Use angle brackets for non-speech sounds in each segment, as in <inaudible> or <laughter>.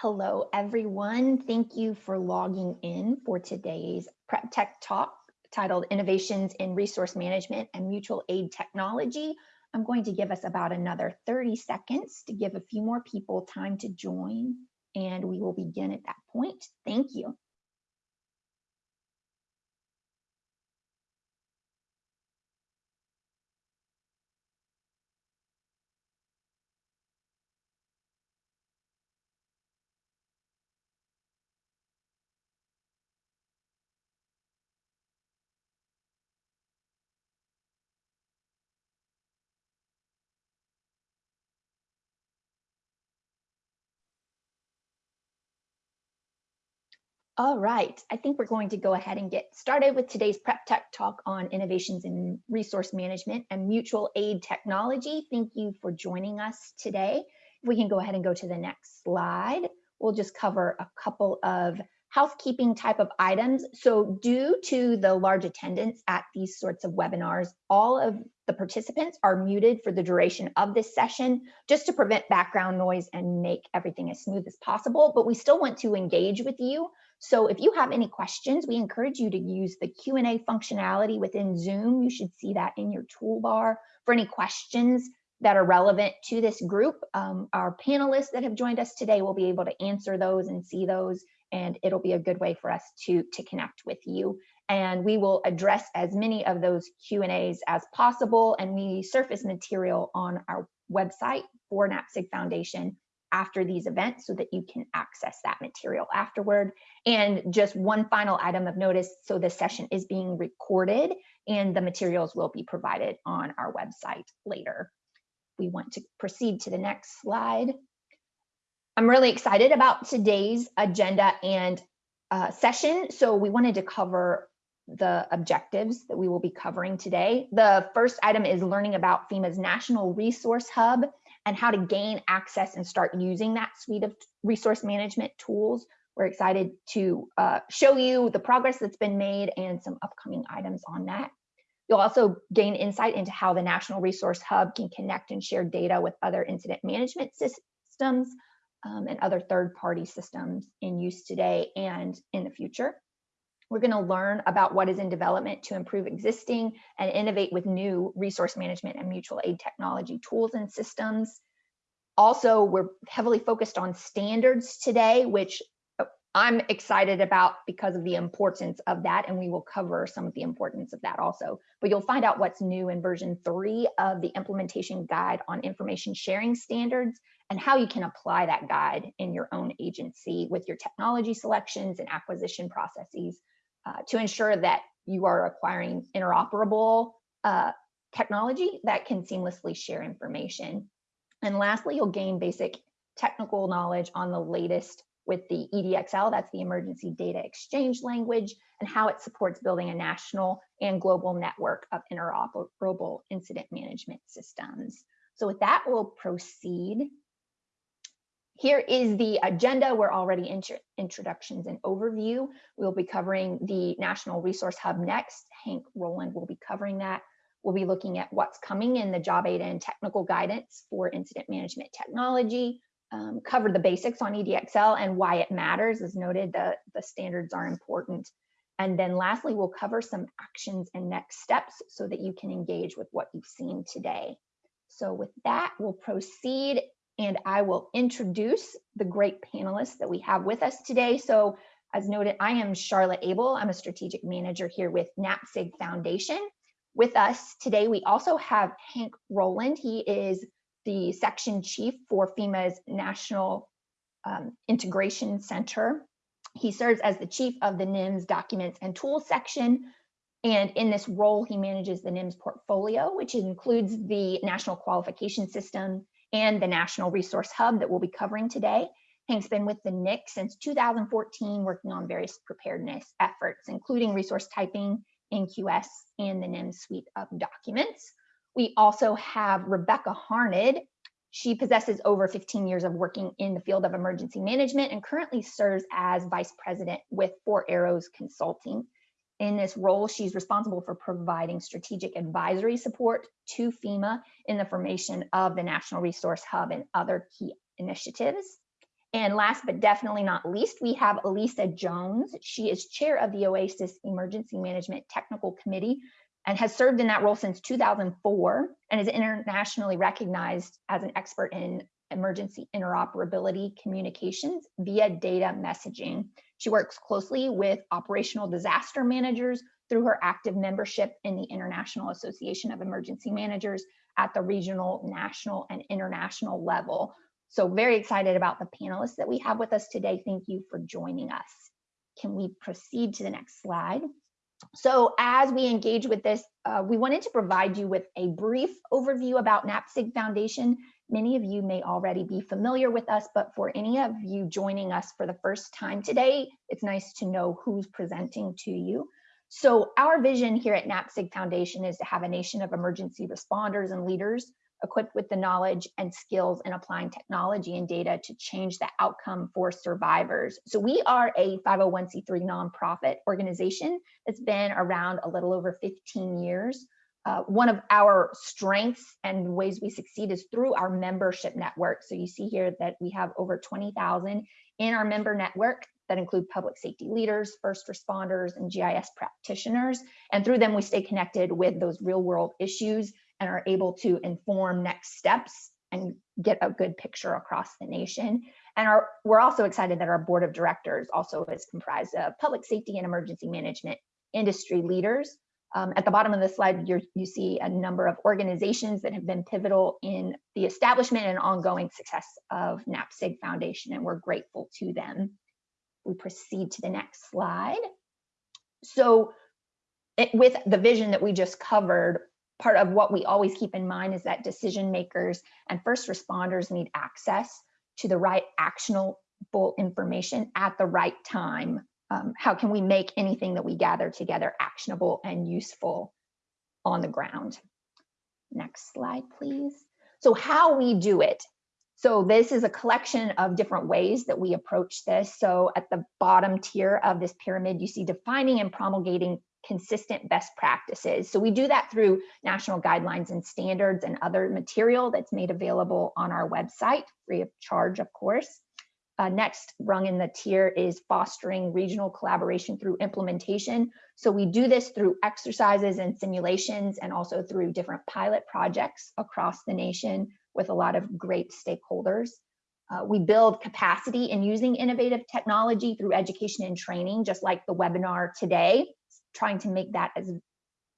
Hello, everyone. Thank you for logging in for today's Prep Tech Talk titled Innovations in Resource Management and Mutual Aid Technology. I'm going to give us about another 30 seconds to give a few more people time to join, and we will begin at that point. Thank you. All right, I think we're going to go ahead and get started with today's Prep Tech talk on innovations in resource management and mutual aid technology. Thank you for joining us today. If we can go ahead and go to the next slide, we'll just cover a couple of housekeeping type of items. So due to the large attendance at these sorts of webinars, all of the participants are muted for the duration of this session, just to prevent background noise and make everything as smooth as possible. But we still want to engage with you. So if you have any questions, we encourage you to use the Q&A functionality within Zoom. You should see that in your toolbar for any questions that are relevant to this group. Um, our panelists that have joined us today will be able to answer those and see those, and it'll be a good way for us to, to connect with you. And we will address as many of those Q&As as possible, and we surface material on our website for NAPSG Foundation after these events so that you can access that material afterward. And just one final item of notice, so this session is being recorded and the materials will be provided on our website later. We want to proceed to the next slide. I'm really excited about today's agenda and uh, session. So we wanted to cover the objectives that we will be covering today. The first item is learning about FEMA's National Resource Hub and how to gain access and start using that suite of resource management tools. We're excited to uh, show you the progress that's been made and some upcoming items on that. You'll also gain insight into how the National Resource Hub can connect and share data with other incident management systems um, and other third-party systems in use today and in the future. We're going to learn about what is in development to improve existing and innovate with new resource management and mutual aid technology tools and systems. Also, we're heavily focused on standards today, which uh, I'm excited about because of the importance of that, and we will cover some of the importance of that also. But you'll find out what's new in version three of the implementation guide on information sharing standards and how you can apply that guide in your own agency with your technology selections and acquisition processes uh, to ensure that you are acquiring interoperable uh, technology that can seamlessly share information. And lastly, you'll gain basic technical knowledge on the latest with the EDXL, that's the Emergency Data Exchange language, and how it supports building a national and global network of interoperable incident management systems. So with that, we'll proceed here is the agenda. We're already in introductions and overview. We'll be covering the National Resource Hub next. Hank Rowland will be covering that. We'll be looking at what's coming in the job aid and technical guidance for incident management technology, um, cover the basics on EDXL and why it matters. As noted, the, the standards are important. And then lastly, we'll cover some actions and next steps so that you can engage with what you've seen today. So with that, we'll proceed and I will introduce the great panelists that we have with us today. So as noted, I am Charlotte Abel. I'm a strategic manager here with NAPSG Foundation. With us today, we also have Hank Rowland. He is the section chief for FEMA's National um, Integration Center. He serves as the chief of the NIMS Documents and Tools section. And in this role, he manages the NIMS portfolio, which includes the National Qualification System, and the National Resource Hub that we'll be covering today. Hank's been with the NIC since 2014, working on various preparedness efforts, including resource typing, NQS, and the NIM suite of documents. We also have Rebecca Harned. She possesses over 15 years of working in the field of emergency management and currently serves as vice president with Four Arrows Consulting. In this role, she's responsible for providing strategic advisory support to FEMA in the formation of the National Resource Hub and other key initiatives. And last but definitely not least, we have Elysa Jones. She is chair of the OASIS Emergency Management Technical Committee and has served in that role since 2004 and is internationally recognized as an expert in emergency interoperability communications via data messaging. She works closely with operational disaster managers through her active membership in the International Association of Emergency Managers at the regional, national, and international level. So very excited about the panelists that we have with us today. Thank you for joining us. Can we proceed to the next slide? So as we engage with this, uh, we wanted to provide you with a brief overview about NAPSG Foundation. Many of you may already be familiar with us, but for any of you joining us for the first time today, it's nice to know who's presenting to you. So our vision here at NAPSG Foundation is to have a nation of emergency responders and leaders equipped with the knowledge and skills in applying technology and data to change the outcome for survivors. So we are a 501c3 nonprofit organization that's been around a little over 15 years. Uh, one of our strengths and ways we succeed is through our membership network. So you see here that we have over 20,000 in our member network that include public safety leaders, first responders, and GIS practitioners. And through them, we stay connected with those real world issues and are able to inform next steps and get a good picture across the nation. And our, we're also excited that our board of directors also is comprised of public safety and emergency management industry leaders. Um, at the bottom of the slide, you see a number of organizations that have been pivotal in the establishment and ongoing success of NAPSG Foundation, and we're grateful to them. We proceed to the next slide. So it, with the vision that we just covered, part of what we always keep in mind is that decision makers and first responders need access to the right actionable information at the right time. Um, how can we make anything that we gather together actionable and useful on the ground? Next slide, please. So how we do it. So this is a collection of different ways that we approach this. So at the bottom tier of this pyramid, you see defining and promulgating consistent best practices. So we do that through national guidelines and standards and other material that's made available on our website, free of charge, of course. Uh, next rung in the tier is fostering regional collaboration through implementation. So we do this through exercises and simulations and also through different pilot projects across the nation with a lot of great stakeholders. Uh, we build capacity in using innovative technology through education and training, just like the webinar today trying to make that as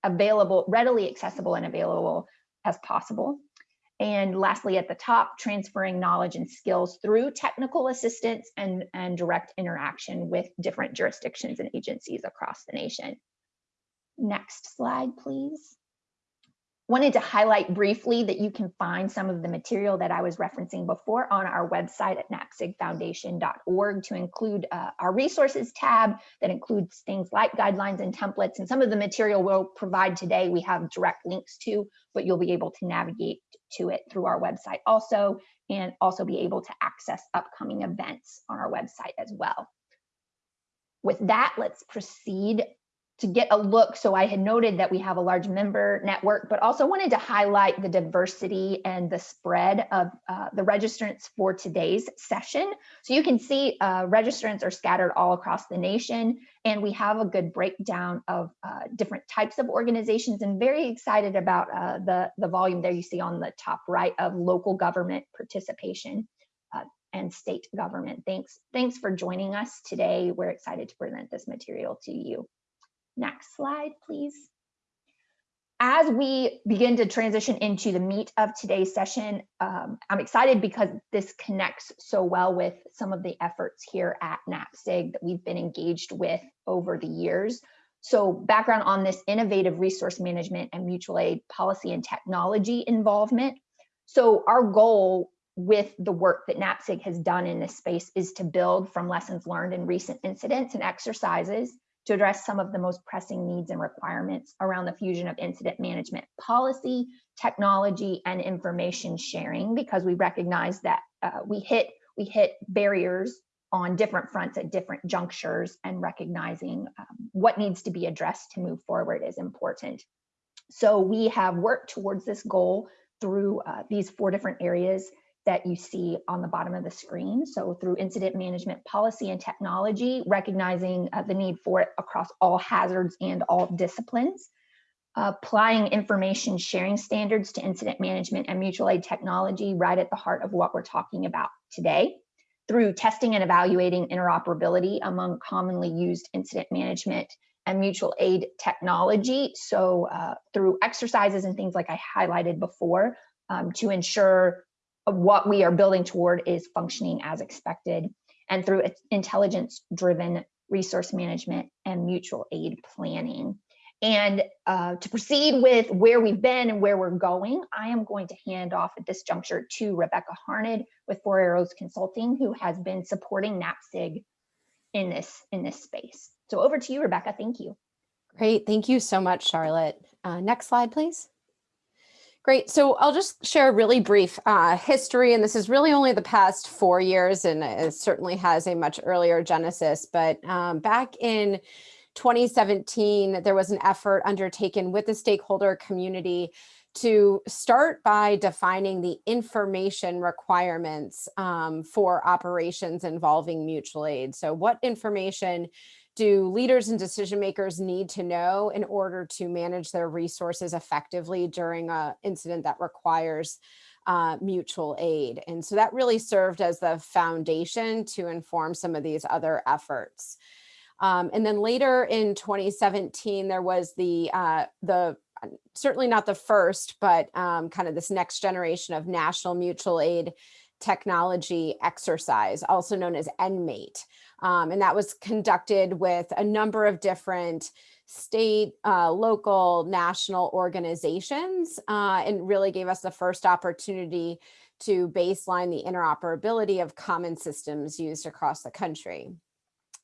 available, readily accessible and available as possible. And lastly, at the top, transferring knowledge and skills through technical assistance and, and direct interaction with different jurisdictions and agencies across the nation. Next slide, please wanted to highlight briefly that you can find some of the material that I was referencing before on our website at napsgfoundation.org to include uh, our resources tab that includes things like guidelines and templates and some of the material we'll provide today we have direct links to, but you'll be able to navigate to it through our website also and also be able to access upcoming events on our website as well. With that, let's proceed to get a look. So I had noted that we have a large member network, but also wanted to highlight the diversity and the spread of uh, the registrants for today's session. So you can see uh, registrants are scattered all across the nation, and we have a good breakdown of uh, different types of organizations and very excited about uh, the, the volume there you see on the top right of local government participation uh, and state government. Thanks, thanks for joining us today. We're excited to present this material to you. Next slide, please. As we begin to transition into the meat of today's session, um, I'm excited because this connects so well with some of the efforts here at NAPSG that we've been engaged with over the years. So background on this innovative resource management and mutual aid policy and technology involvement. So our goal with the work that NAPSG has done in this space is to build from lessons learned in recent incidents and exercises to address some of the most pressing needs and requirements around the fusion of incident management policy, technology, and information sharing, because we recognize that uh, we hit we hit barriers on different fronts at different junctures and recognizing um, what needs to be addressed to move forward is important. So we have worked towards this goal through uh, these four different areas that you see on the bottom of the screen. So through incident management policy and technology, recognizing uh, the need for it across all hazards and all disciplines, applying information sharing standards to incident management and mutual aid technology right at the heart of what we're talking about today through testing and evaluating interoperability among commonly used incident management and mutual aid technology. So uh, through exercises and things like I highlighted before um, to ensure what we are building toward is functioning as expected and through intelligence driven resource management and mutual aid planning. And uh, to proceed with where we've been and where we're going, I am going to hand off at this juncture to Rebecca Harned with Four Arrows Consulting, who has been supporting NAPSG in this, in this space. So over to you, Rebecca. Thank you. Great. Thank you so much, Charlotte. Uh, next slide, please. Great. So I'll just share a really brief uh, history, and this is really only the past four years, and it certainly has a much earlier genesis. But um, back in 2017, there was an effort undertaken with the stakeholder community to start by defining the information requirements um, for operations involving mutual aid. So what information do leaders and decision makers need to know in order to manage their resources effectively during an incident that requires uh, mutual aid? And so that really served as the foundation to inform some of these other efforts. Um, and then later in 2017, there was the, uh, the certainly not the first, but um, kind of this next generation of national mutual aid technology exercise, also known as NMATE. Um, and that was conducted with a number of different state, uh, local, national organizations, uh, and really gave us the first opportunity to baseline the interoperability of common systems used across the country.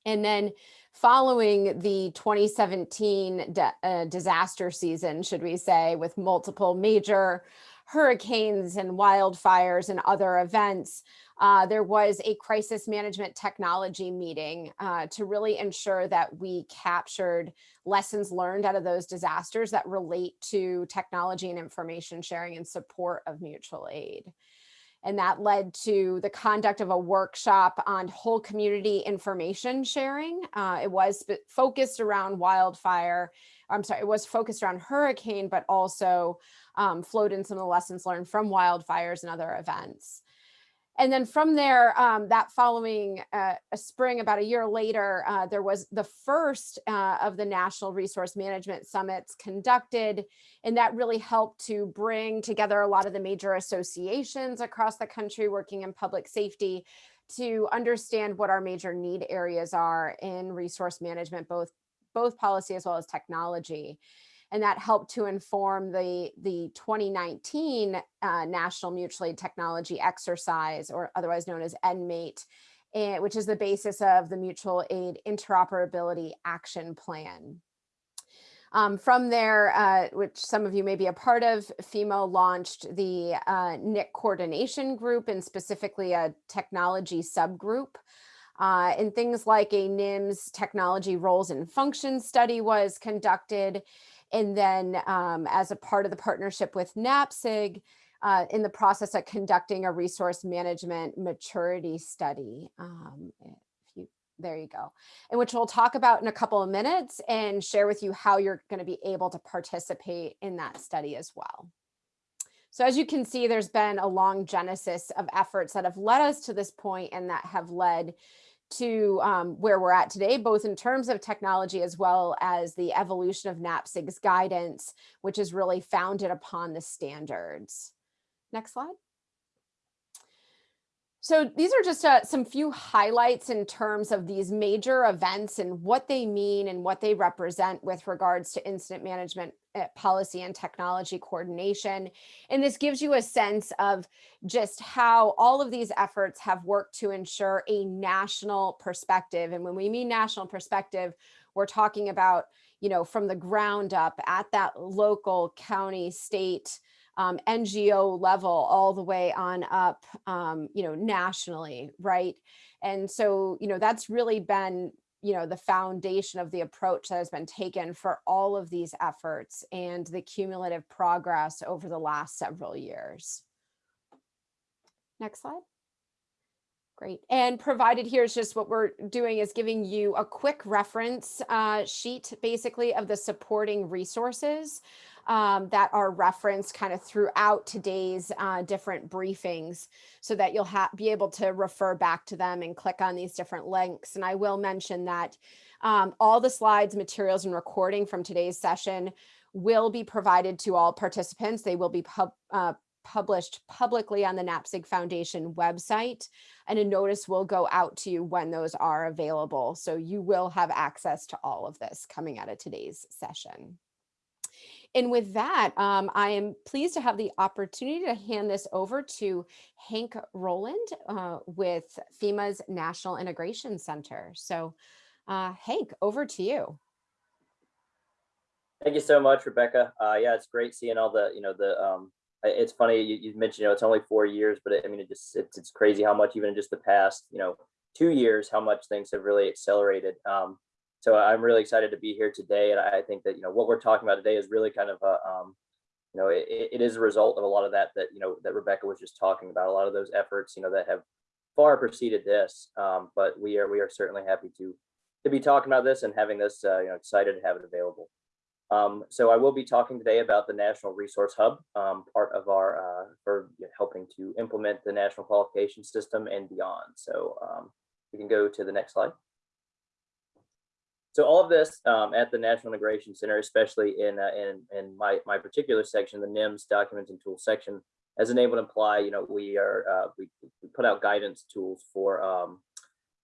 And then following the 2017 uh, disaster season, should we say, with multiple major hurricanes and wildfires and other events, uh, there was a crisis management technology meeting uh, to really ensure that we captured lessons learned out of those disasters that relate to technology and information sharing and support of mutual aid and that led to the conduct of a workshop on whole community information sharing. Uh, it was focused around wildfire, I'm sorry, it was focused around hurricane, but also um, flowed in some of the lessons learned from wildfires and other events. And then from there, um, that following uh, a spring, about a year later, uh, there was the first uh, of the National Resource Management Summits conducted, and that really helped to bring together a lot of the major associations across the country working in public safety to understand what our major need areas are in resource management, both, both policy as well as technology and that helped to inform the, the 2019 uh, National Mutual Aid Technology Exercise, or otherwise known as NMATE, and, which is the basis of the Mutual Aid Interoperability Action Plan. Um, from there, uh, which some of you may be a part of, FEMA launched the uh, NIC coordination group and specifically a technology subgroup. Uh, and things like a NIMS technology roles and functions study was conducted and then um, as a part of the partnership with NAPSG, uh, in the process of conducting a resource management maturity study. Um, you, there you go. And which we'll talk about in a couple of minutes and share with you how you're gonna be able to participate in that study as well. So as you can see, there's been a long genesis of efforts that have led us to this point and that have led to um, where we're at today, both in terms of technology as well as the evolution of NAPSG's guidance, which is really founded upon the standards. Next slide. So these are just uh, some few highlights in terms of these major events and what they mean and what they represent with regards to incident management policy and technology coordination. And this gives you a sense of just how all of these efforts have worked to ensure a national perspective. And when we mean national perspective, we're talking about, you know, from the ground up at that local county, state, um, NGO level all the way on up, um, you know, nationally, right? And so, you know, that's really been, you know, the foundation of the approach that has been taken for all of these efforts and the cumulative progress over the last several years. Next slide. Great. And provided here is just what we're doing is giving you a quick reference uh, sheet, basically, of the supporting resources um, that are referenced kind of throughout today's uh, different briefings so that you'll be able to refer back to them and click on these different links. And I will mention that um, all the slides, materials, and recording from today's session will be provided to all participants. They will be pub, uh, published publicly on the NAPSG Foundation website, and a notice will go out to you when those are available. So you will have access to all of this coming out of today's session. And with that, um, I am pleased to have the opportunity to hand this over to Hank Rowland uh, with FEMA's National Integration Center. So uh, Hank, over to you. Thank you so much, Rebecca. Uh, yeah, it's great seeing all the, you know, the, um, it's funny, you, you mentioned, you know, it's only four years, but it, I mean, it just, it's, it's crazy how much, even in just the past, you know, two years, how much things have really accelerated. Um, so I'm really excited to be here today. And I think that, you know, what we're talking about today is really kind of a, um, you know, it, it is a result of a lot of that, that, you know, that Rebecca was just talking about, a lot of those efforts, you know, that have far preceded this. Um, but we are, we are certainly happy to, to be talking about this and having this, uh, you know, excited to have it available. Um, so I will be talking today about the National Resource Hub, um, part of our, uh, for helping to implement the national qualification system and beyond. So um, we can go to the next slide. So all of this um, at the National Integration Center, especially in, uh, in, in my, my particular section, the NIMS documents and tools section, as enabled imply, you know, we are, uh, we, we put out guidance tools for um,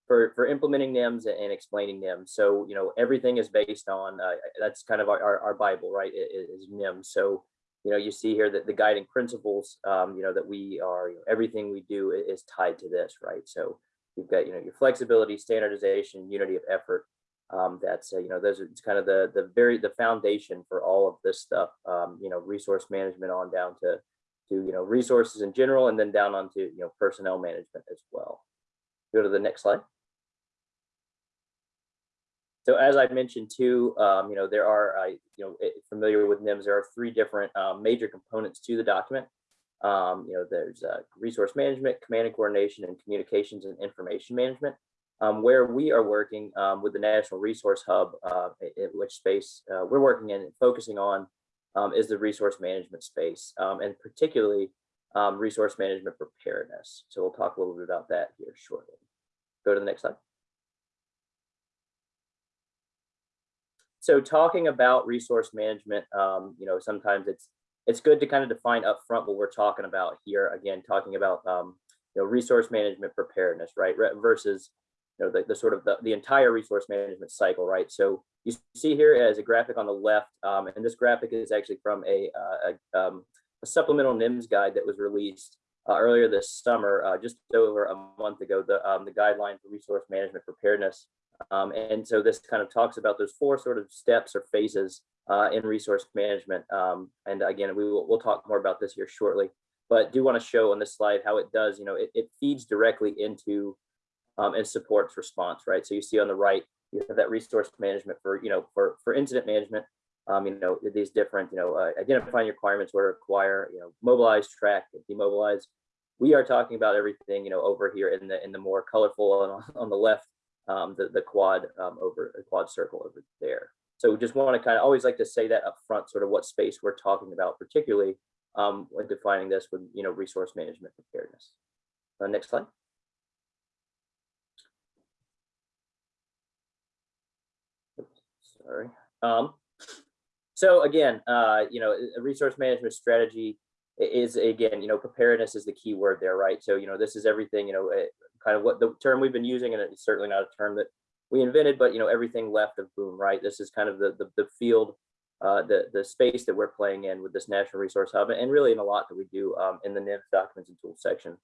for, for implementing NIMS and explaining NIMS. So, you know, everything is based on, uh, that's kind of our, our, our Bible, right, is NIMS. So, you know, you see here that the guiding principles, um, you know, that we are, you know, everything we do is tied to this, right? So you've got, you know, your flexibility, standardization, unity of effort. Um, that's, uh, you know, those are it's kind of the, the very, the foundation for all of this stuff, um, you know, resource management on down to, to, you know, resources in general, and then down onto, you know, personnel management as well. Go to the next slide. So as I mentioned too, um, you know, there are, uh, you know, familiar with NIMS, there are three different um, major components to the document. Um, you know, there's uh, resource management, command and coordination, and communications and information management. Um, where we are working um, with the National Resource Hub, uh, in which space uh, we're working in and focusing on um, is the resource management space, and particularly resource management preparedness. So we'll talk a little bit about that here shortly. Go to the next slide. so talking about resource management, um, you know, sometimes it's it's good to kind of define upfront what we're talking about here. Again, talking about um, you know resource management preparedness, right, versus know the, the sort of the, the entire resource management cycle, right. So you see here as a graphic on the left, um, and this graphic is actually from a, uh, a, um, a supplemental NIMS guide that was released uh, earlier this summer, uh, just over a month ago, the, um, the guideline for resource management preparedness. Um, and so this kind of talks about those four sort of steps or phases uh, in resource management. Um, and again, we will we'll talk more about this here shortly, but do want to show on this slide how it does, you know, it, it feeds directly into um, and supports response, right? So you see on the right, you have that resource management for, you know, for, for incident management, um, you know, these different, you know, uh, identifying requirements where to acquire, you know, mobilize, track, demobilize. We are talking about everything, you know, over here in the in the more colorful on, on the left um, the, the quad um, over the quad circle over there. So we just want to kind of always like to say that up front, sort of what space we're talking about, particularly um, when defining this with, you know, resource management preparedness. Uh, next slide. Sorry. Um, so again, uh, you know, a resource management strategy is again, you know, preparedness is the key word there, right? So, you know, this is everything, you know, kind of what the term we've been using, and it's certainly not a term that we invented, but you know, everything left of boom, right? This is kind of the the, the field, uh, the the space that we're playing in with this National Resource Hub, and really in a lot that we do um, in the NIMS documents and tools section.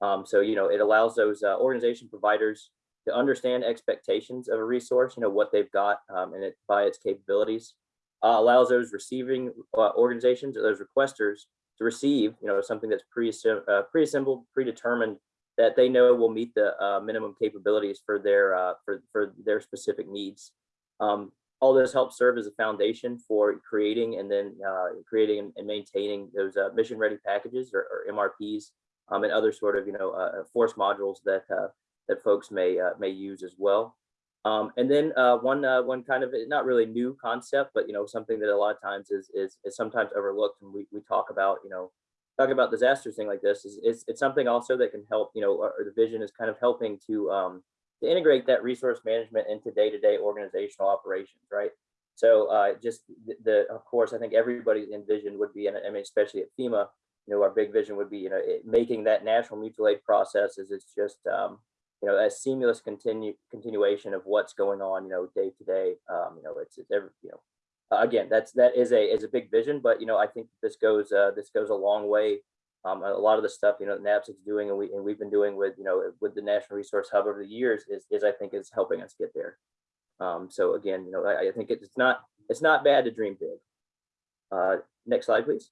Um, so you know, it allows those uh, organization providers to understand expectations of a resource, you know, what they've got um, and it by its capabilities. Uh, allows those receiving uh, organizations or those requesters to receive, you know, something that's pre-assembled, uh, pre-assembled, predetermined that they know will meet the uh, minimum capabilities for their uh, for for their specific needs. Um, all this helps serve as a foundation for creating and then uh, creating and maintaining those uh, mission ready packages or, or, MRPs um, and other sort of, you know, uh, force modules that, uh, that folks may, uh, may use as well. Um, and then uh, one uh, one kind of not really new concept, but you know something that a lot of times is is, is sometimes overlooked and we, we talk about you know talk about disasters thing like this is it's, it's something also that can help you know or, the vision is kind of helping to um, to integrate that resource management into day-to-day organizational operations, right? So uh, just the, the of course I think everybody's envision would be and I mean especially at FEMA, you know our big vision would be you know it, making that national mutual aid process is it's just um, you know, a seamless continue continuation of what's going on, you know, day to day. Um, you know, it's, it's every, you know, again, that's that is a is a big vision, but you know, I think this goes uh, this goes a long way. Um, a lot of the stuff you know NAPSG's doing and we and we've been doing with you know with the National Resource Hub over the years is is I think is helping us get there. Um, so again, you know, I, I think it's not it's not bad to dream big. Uh, next slide, please.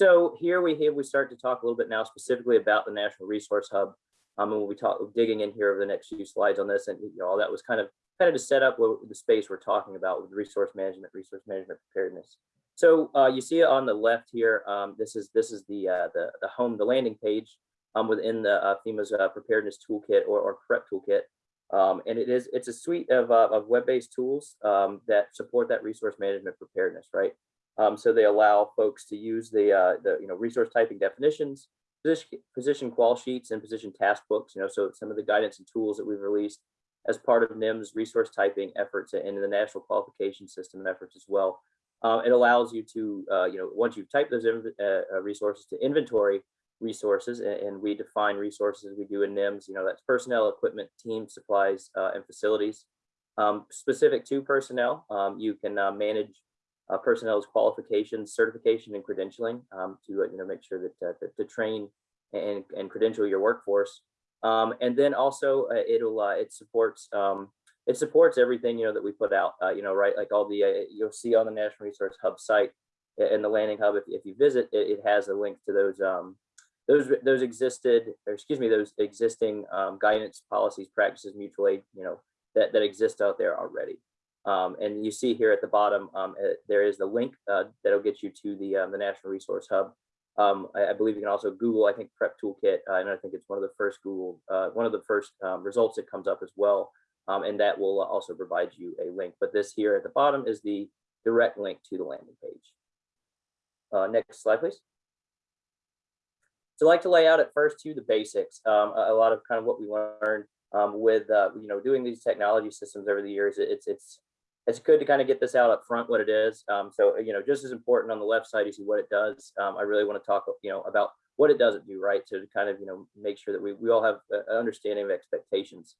So here we we start to talk a little bit now specifically about the National Resource Hub. Um, and we'll be talk, digging in here over the next few slides on this, and you know all that was kind of kind of to set up what the space we're talking about with resource management, resource management preparedness. So uh, you see on the left here. Um, this is this is the uh, the the home the landing page um, within the uh, FEMA's uh, preparedness toolkit or, or prep toolkit. Um, and it is it's a suite of, uh, of web-based tools um, that support that resource management preparedness, right? Um, so they allow folks to use the, uh, the you know, resource typing definitions, position, position qual sheets and position task books, you know, so some of the guidance and tools that we've released as part of NIMS resource typing efforts and the national qualification system efforts as well. Uh, it allows you to, uh, you know, once you've typed those uh, resources to inventory resources and, and, we define resources we do in NIMS, you know, that's personnel, equipment, team, supplies, uh, and facilities. Um, specific to personnel, um, you can uh, manage uh, personnel's qualifications, certification, and credentialing um, to uh, you know make sure that uh, to, to, train and and credential your workforce. Um, and then also uh, it'll uh, it supports um, it supports everything you know that we put out. Uh, you know, right? Like all the you'll see on the National Resource Hub site and the landing hub. If if you visit, it, it has a link to those um, those those existed or excuse me those existing um, guidance policies practices mutual aid you know that that exist out there already um, and you see here at the bottom, um, uh, there is the link uh, that'll get you to the, um, the National Resource Hub. Um, I, I, believe you can also Google, I think, Prep Toolkit, uh, and I think it's one of the first Google, uh, one of the first um, results that comes up as well. Um, and that will also provide you a link. But this here at the bottom is the direct link to the landing page. Uh, next slide, please. So I like to lay out at first to the basics, a, a, lot of kind of what we learned with, uh, you know, doing these technology systems over the years. It's, it's, it's good to kind of get this out up front what it is. Um, so, you know, just as important on the left side, you see what it does. Um, I really want to talk, you know, about what it doesn't do, right? To kind of, you know, make sure that we, we all have an understanding of expectations.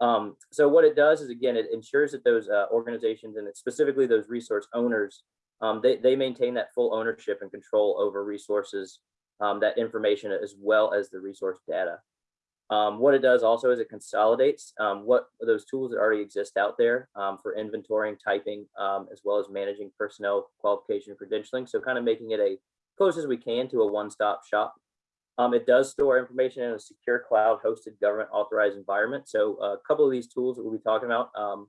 Um, so what it does is, again, it ensures that those uh, organizations and specifically those resource owners, um, they, they maintain that full ownership and control over resources, um, that information, as well as the resource data. Um, what it does also is it consolidates um, what those tools that already exist out there um, for inventorying, typing, um, as well as managing personnel qualification credentialing. So kind of making it a close as we can to a one-stop shop. Um, it does store information in a secure cloud hosted government authorized environment. So a couple of these tools that we'll be talking about um,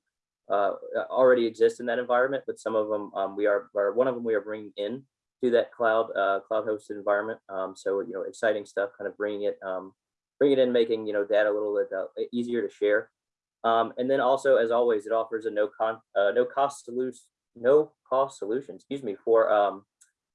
uh, already exist in that environment, but some of them we are, or one of them we are bringing in to that cloud uh, cloud hosted environment. so, you know, exciting stuff, kind of bringing it bring it in, making you know data a little bit uh, easier to share. Um, and then also, as always, it offers a no con uh, no cost solution no cost solution, excuse me, for um,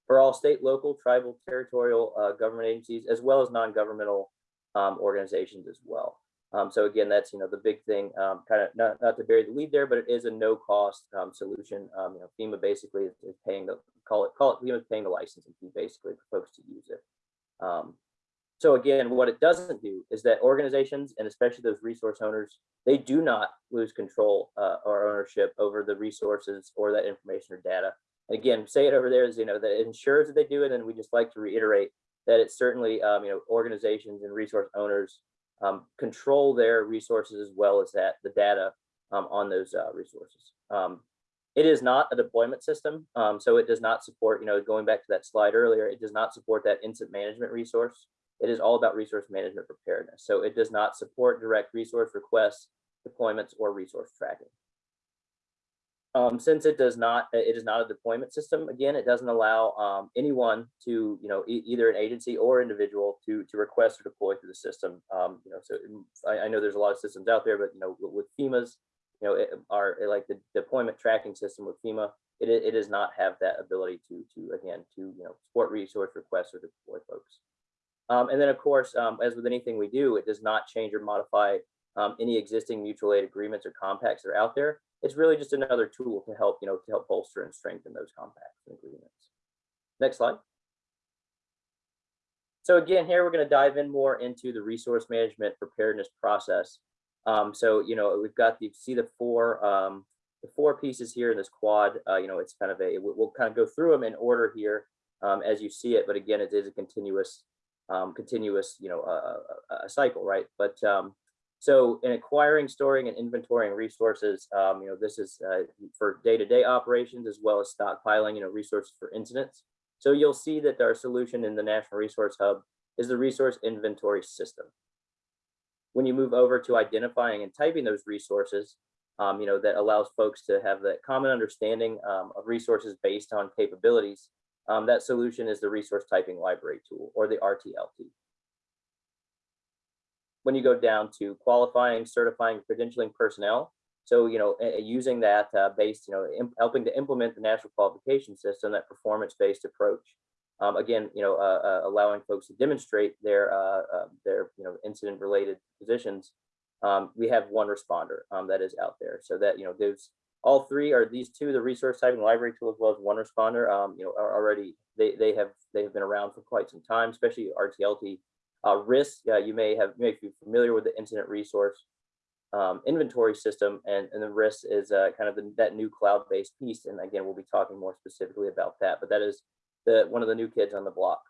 for all state, local, tribal, territorial uh, government agencies, as well as non-governmental um, organizations as well. Um, so again, that's you know the big thing. Um, kind of not not to bury the lead there, but it is a no cost um, solution. Um, you know, FEMA basically is, is, paying the call it call it FEMA paying the licensing fee basically for folks to use it. Um, so again, what it doesn't do is that organizations and especially those resource owners, they do not lose control uh, or ownership over the resources or that information or data. And again, say it over there is, you know, that it ensures that they do it. And we just like to reiterate that it's certainly, um, you know, organizations and resource owners um, control their resources as well as that the data um, on those uh, resources. Um, it is not a deployment system, um, so it does not support, you know, going back to that slide earlier, it does not support that incident management resource. It is all about resource management preparedness. So it does not support direct resource requests, deployments, or resource tracking. Um, since it does not, it is not a deployment system, again, it doesn't allow um, anyone to, you know, e- either an agency or individual to, to request or deploy through the system. Um, you know, so I, I know there's a lot of systems out there, but, you know, with- with FEMA's, you know, it, our, like the deployment tracking system with FEMA, it, it does not have that ability to, to, again, to, you know, support resource requests or deploy folks. Um, and then, of course, um, as with anything we do, it does not change or modify um, any existing mutual aid agreements or compacts that are out there. It's really just another tool to help, you know, to help bolster and strengthen those compacts and agreements. Next slide. So again, here we're going to dive in more into the resource management preparedness process. Um, so, you know, we've got the, see the four, um, the four pieces here in this quad, uh, you know, it's kind of a, we'll, kind of go through them in order here um, as you see it. But again, it is a continuous, um, continuous, you know, uh, a, a cycle, right? But um, so in acquiring, storing, and inventorying resources, um, you know, this is uh, for day-to-day operations as well as stockpiling, you know, resources for incidents. So you'll see that our solution in the National Resource Hub is the resource inventory system. When you move over to identifying and typing those resources, um, you know, that allows folks to have that common understanding um, of resources based on capabilities, um, that solution is the resource typing library tool or the RTLT when you go down to qualifying, certifying, credentialing personnel. So, you know, uh, using that uh, based, you know, helping to implement the national qualification system, that performance-based approach. Um, again, you know, uh, uh, allowing folks to demonstrate their, uh, their, you know, incident-related positions. Um, we have one responder um, that is out there. So that, you know, there's all three are these two, the resource typing library tool as well as one responder, um, you know, are already, they, they have, they have been around for quite some time, especially RTLT uh, RIS, uh, you may have may be familiar with the incident resource um, inventory system, and, and the RIS is uh, kind of the, that new cloud-based piece. And again, we'll be talking more specifically about that, but that is the one of the new kids on the block.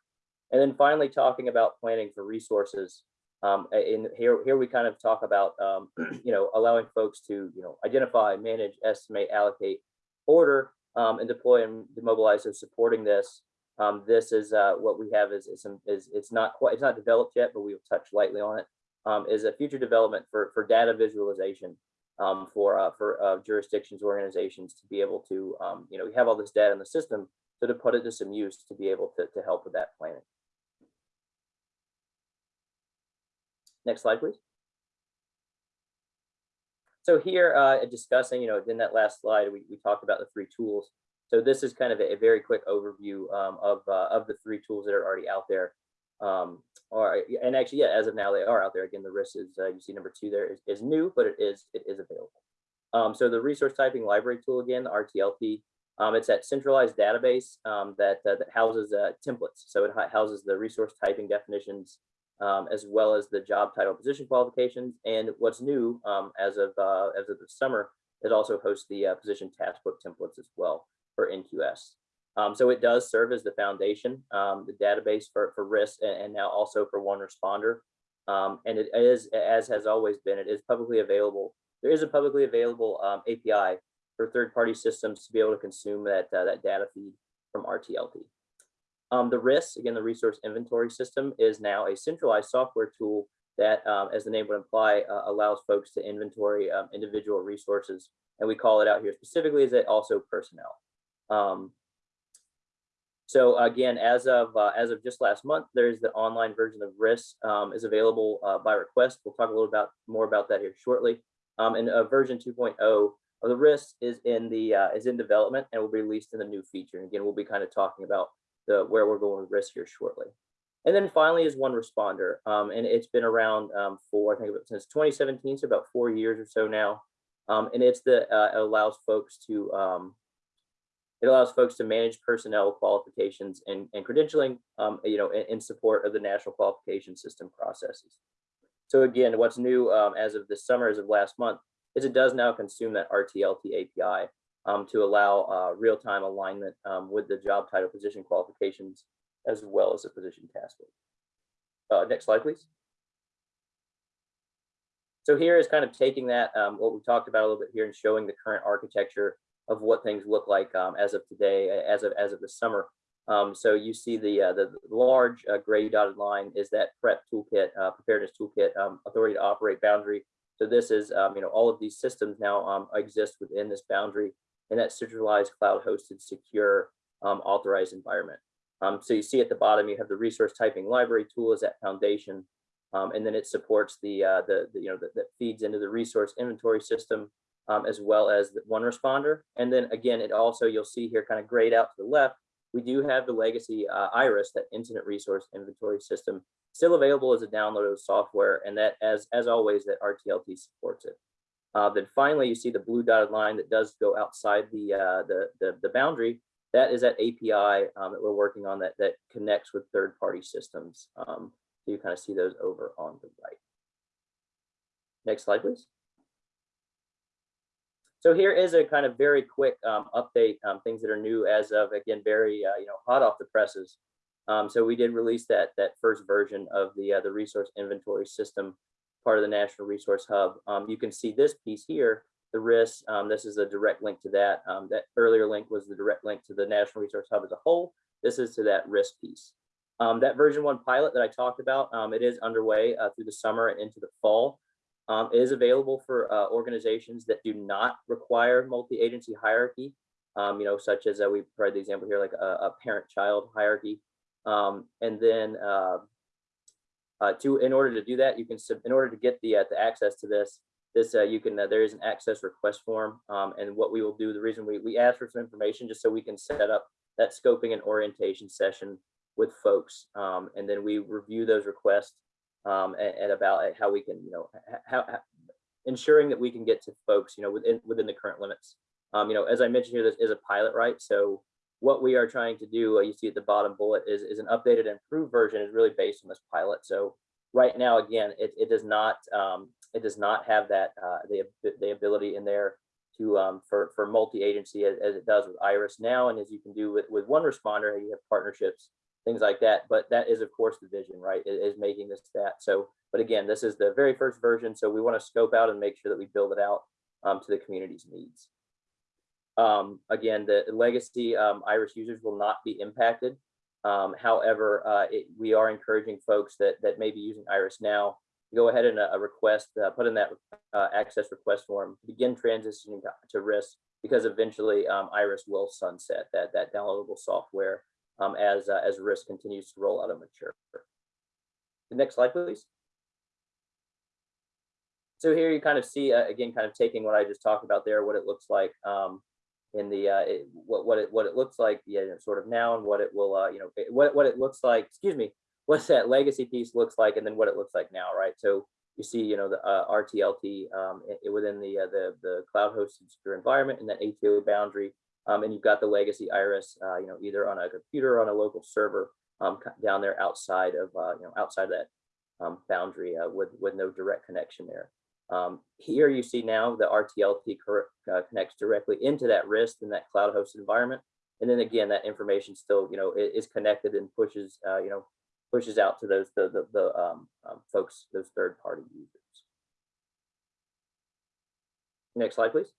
And then finally, talking about planning for resources. Um, in here, here we kind of talk about, um, <clears throat> you know, allowing folks to, you know, identify, manage, estimate, allocate, order, um, and deploy and demobilize. So supporting this um, this is uh, what we have is, is, some, is it's not quite it's not developed yet, but we'll touch lightly on it. Um, is a future development for for data visualization um, for uh, for uh, jurisdictions organizations to be able to um, you know we have all this data in the system, so to put it to some use to be able to to help with that planning. Next slide, please. So here, uh, discussing, you know, in that last slide, we, we talked about the three tools. So this is kind of a, a very quick overview um, of, uh, of the three tools that are already out there. Um, or, and actually, yeah, as of now, they are out there. Again, the RIS is, uh, you see number two there is, is new, but it is, it is available. Um, so the resource typing library tool, again, the um, it's that centralized database um, that, uh, that houses uh, templates. So it houses the resource typing definitions, um, as well as the job title position qualifications. And what's new um, as of uh, as of the summer, it also hosts the uh, position task book templates as well for NQS. Um, so it does serve as the foundation, um, the database for, for RIS and, and, now also for one responder. Um, and it is, as has always been, it is publicly available. There is a publicly available um, API for third-party systems to be able to consume that, uh, that data feed from RTLT. Um, the RIS, again, the resource inventory system is now a centralized software tool that, um, as the name would imply, uh, allows folks to inventory individual resources. And we call it out here specifically as it also personnel. Um, so again, as of uh, as of just last month, there's the online version of RIS um, is available uh, by request. We'll talk a little about more about that here shortly. Um, and uh, version 2.0 of the RIS is in the uh, is in development and will be released in the new feature. And again, we'll be kind of talking about the where we're going with RIS here shortly. And then finally is one responder, um, and it's been around um, for I think about, since 2017, so about four years or so now. Um, and it's the uh, it allows folks to um, it allows folks to manage personnel qualifications and, and credentialing, um, you know, in, in, support of the national qualification system processes. So again, what's new um, as of this summer, as of last month, is it does now consume that RTLT API um, to allow uh, real-time alignment um, with the job title position qualifications, as well as the position task. Uh, next slide, please. So here is kind of taking that, um, what we talked about a little bit here and showing the current architecture of what things look like um, as of today, as of as of the summer. Um, so you see the uh, the large uh, gray dotted line is that PREP toolkit, uh, preparedness toolkit, um, authority to operate boundary. So this is you know all of these systems now exist within this boundary. In that centralized cloud hosted secure um, authorized environment. Um, so you see at the bottom, you have the resource typing library tool as that foundation. Um, and then it supports the, uh, the, the you know, that, feeds into the resource inventory system um, as well as the one responder. And then again, it also, you'll see here kind of grayed out to the left, we do have the legacy uh, IRIS, that incident resource inventory system, still available as a downloaded software. And that as, as always, that RTLT supports it. Uh, then finally, you see the blue dotted line that does go outside the, uh, the, the, the boundary. That is that API um, that we're working on that, that connects with third-party systems. Um, so you kind of see those over on the right. Next slide, please. So here is a kind of very quick um, update, um, things that are new as of, again, very, uh, you know, hot off the presses. Um, so we did release that, that first version of the, uh, the resource inventory system, part of the National Resource Hub. Um, you can see this piece here, the RIS. Um, this is a direct link to that. Um, that earlier link was the direct link to the National Resource Hub as a whole. This is to that RIS piece. Um, that version one pilot that I talked about, um, it is underway uh, through the summer and into the fall. Um, it is available for uh, organizations that do not require multi-agency hierarchy, you know, such as uh, we provide the example here, like a, a parent-child hierarchy. And then uh, uh, to in order to do that, you can sub, in order to get the uh, the access to this, this uh, you can uh, there is an access request form. Um, and what we will do, the reason we we ask for some information just so we can set up that scoping and orientation session with folks, um, and then we review those requests um, and, and, about how we can, you know, how, how, ensuring that we can get to folks, you know, within within the current limits. Um, you know, as I mentioned here, this is a pilot, right? So what we are trying to do, uh, you see at the bottom bullet, is, is an updated and improved version is really based on this pilot. So right now, again, it, it does not um, it does not have that uh, the the ability in there to um, for for multi-agency as, as, it does with Iris now, and as you can do with with OneResponder, you have partnerships things like that. But that is, of course, the vision, right, is, making this that. So, but again, this is the very first version. So we want to scope out and make sure that we build it out um, to the community's needs. Um, again, the legacy um, Iris users will not be impacted. Um, however, uh, it, we are encouraging folks that, that may be using Iris now to go ahead and uh, request, uh, put in that uh, access request form, begin transitioning to, to RIS because eventually um, Iris will sunset that, that downloadable software um, as, uh, as RIS continues to roll out and mature. The next slide, please. So here you kind of see, uh, again, kind of taking what I just talked about there, what it looks like um, in the, uh, it, what, what, it, what it looks like, yeah, sort of now and what it will, uh, you know, what, what it looks like, excuse me, what that legacy piece looks like and then what it looks like now, right? So you see, you know, the uh, RTLT um, it, within the, uh, the, the cloud hosted secure environment and that ATO boundary um, and you've got the legacy iris, uh, you know, either on a computer or on a local server um, down there outside of, uh, you know, outside of that um, boundary uh, with, with no direct connection there. Um, here you see now the RTLT uh, connects directly into that RIS in that cloud hosted environment. And then again, that information still, you know, is connected and pushes, uh, you know, pushes out to those, the, the, the um, um, folks, those third party users. Next slide, please.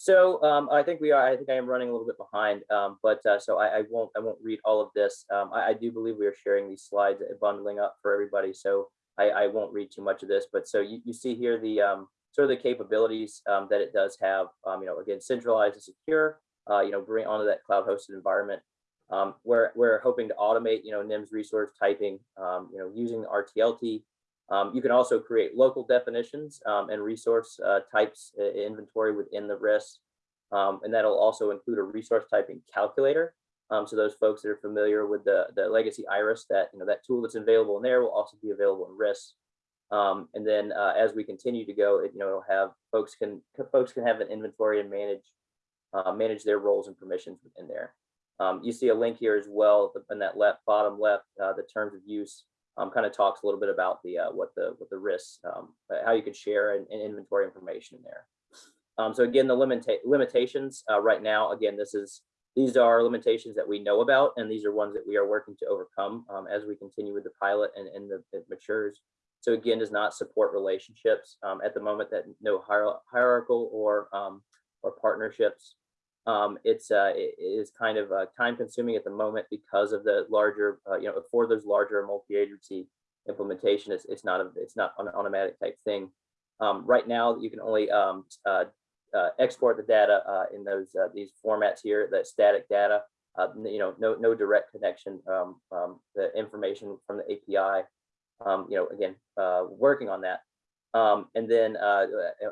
So um, I think we are. I think I am running a little bit behind, um, but uh, so I, I, won't. I won't read all of this. Um, I, I, do believe we are sharing these slides, bundling up for everybody. So I, I won't read too much of this. But so you, you see here the um, sort of the capabilities um, that it does have. Um, you know, again, centralized and secure. Uh, you know, bring onto that cloud-hosted environment. we're we're hoping to automate. You know, NIMS resource typing. you know, using the RTLT um, you can also create local definitions um, and resource uh, types uh, inventory within the RIS. Um, and that'll also include a resource typing calculator. Um, so those folks that are familiar with the, the legacy IRIS, that, you know, that tool that's available in there will also be available in RIS. Um, and then uh, as we continue to go, it, you know, it'll have folks can folks can have an inventory and manage uh, manage their roles and permissions within there. Um, you see a link here as well in that left bottom left, uh, the terms of use um, kind of talks a little bit about the uh, what the what the risks, um, uh, how you can share and, and inventory information in there. Um, so again, the limita limitations uh, right now, again, this is these are limitations that we know about, and these are ones that we are working to overcome um, as we continue with the pilot and, and the, it matures. So again, does not support relationships um, at the moment that no hier hierarchical or um, or partnerships um, it's uh, it is kind of uh, time consuming at the moment because of the larger, uh, you know, for those larger multi-agency implementation, it's, it's not a, it's not an automatic type thing. Um, right now, you can only um, uh, uh, export the data uh, in those these formats here, the static data. You know, no no direct connection. Um, um, the information from the API. Um, you know, again, uh, working on that. Um, and then uh,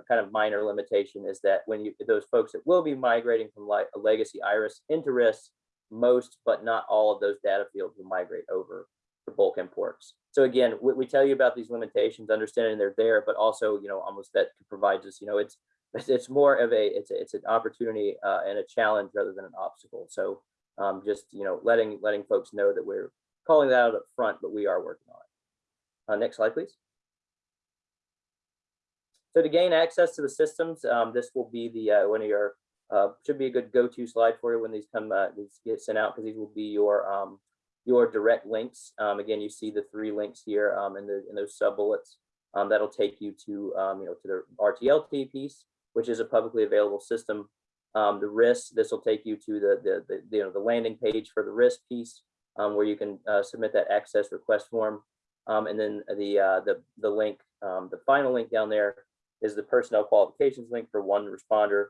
kind of minor limitation is that when you those folks that will be migrating from like a legacy iris into RIS, most but not all of those data fields will migrate over to bulk imports. So again, we, we tell you about these limitations, understanding they're there, but also you know almost that provides us you know <laughs> it's it's more of a it's a, it's an opportunity uh, and a challenge rather than an obstacle. So um, just you know letting letting folks know that we're calling that out up front, but we are working on it. Uh, next slide, please. So to gain access to the systems, um, this will be the uh, one of your uh, should be a good go-to slide for you when these come uh, these get sent out because these will be your um, your direct links. Um, again, you see the three links here um, in the in those sub bullets. Um, that'll take you to um, you know to the RTLT piece, which is a publicly available system. Um, the RIS, this will take you to the, the the you know the landing page for the RIS piece, um, where you can uh, submit that access request form, um, and then the uh, the the link, um, the final link down there is the personnel qualifications link for OneResponder.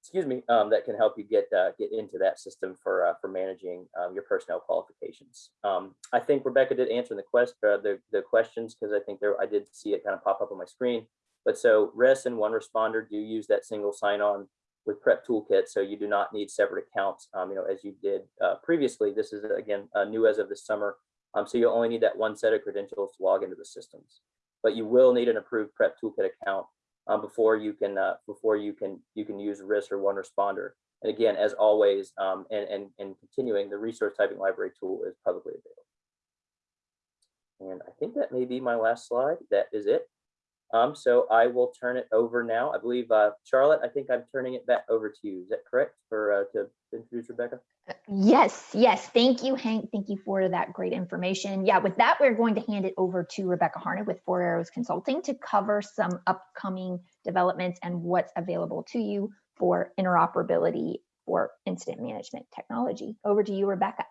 Excuse me, um, that can help you get uh, get into that system for uh, for managing um, your personnel qualifications. Um, I think Rebecca did answer the quest uh, the the questions because I think there I did see it kind of pop up on my screen. But so RIS and OneResponder do use that single sign-on with PrepToolkit, so you do not need separate accounts. Um, you know, as you did uh, previously. This is again uh, new as of this summer. Um, so you only need that one set of credentials to log into the systems but you will need an approved PrepToolkit account um, before you can uh, before you can you can use RIS or OneResponder. And again, as always, um, and, and, and continuing, the resource typing library tool is publicly available. And I think that may be my last slide. That is it. Um, so I will turn it over now. I believe, uh, Charlotte, I think I'm turning it back over to you. Is that correct for uh, to introduce Rebecca? Yes, yes. Thank you, Hank. Thank you for that great information. Yeah, with that, we're going to hand it over to Rebecca Harned with Four Arrows Consulting to cover some upcoming developments and what's available to you for interoperability for incident management technology. Over to you, Rebecca.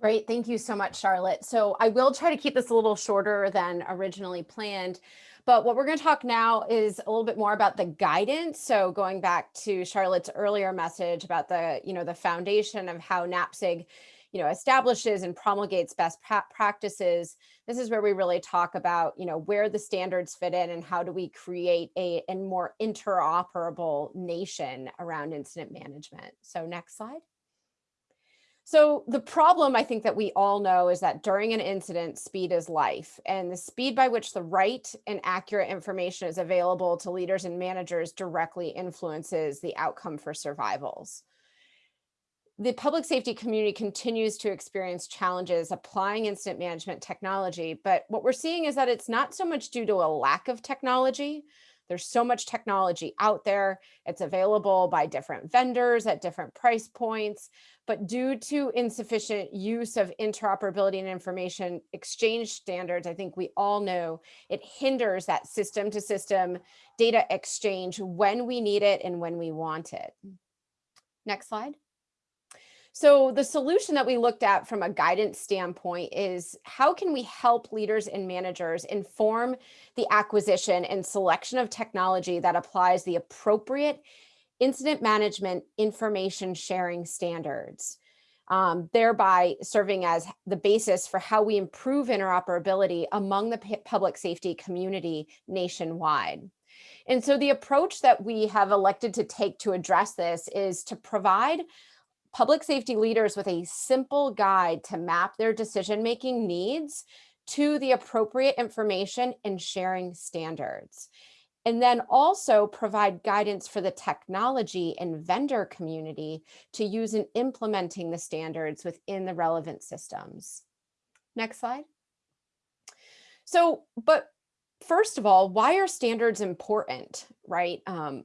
Great. Thank you so much, Charlotte. So I will try to keep this a little shorter than originally planned. But what we're going to talk now is a little bit more about the guidance. So going back to Charlotte's earlier message about the, you know, the foundation of how NAPSG, you know, establishes and promulgates best practices. This is where we really talk about, you know, where the standards fit in and how do we create a, a more interoperable nation around incident management. So next slide. So the problem I think that we all know is that during an incident, speed is life and the speed by which the right and accurate information is available to leaders and managers directly influences the outcome for survivals. The public safety community continues to experience challenges applying incident management technology, but what we're seeing is that it's not so much due to a lack of technology, there's so much technology out there. It's available by different vendors at different price points, but due to insufficient use of interoperability and information exchange standards, I think we all know it hinders that system to system data exchange when we need it and when we want it. Next slide. So the solution that we looked at from a guidance standpoint is how can we help leaders and managers inform the acquisition and selection of technology that applies the appropriate incident management information sharing standards, um, thereby serving as the basis for how we improve interoperability among the public safety community nationwide. And so the approach that we have elected to take to address this is to provide public safety leaders with a simple guide to map their decision-making needs to the appropriate information and sharing standards. And then also provide guidance for the technology and vendor community to use in implementing the standards within the relevant systems. Next slide. So, but first of all, why are standards important, right? Um,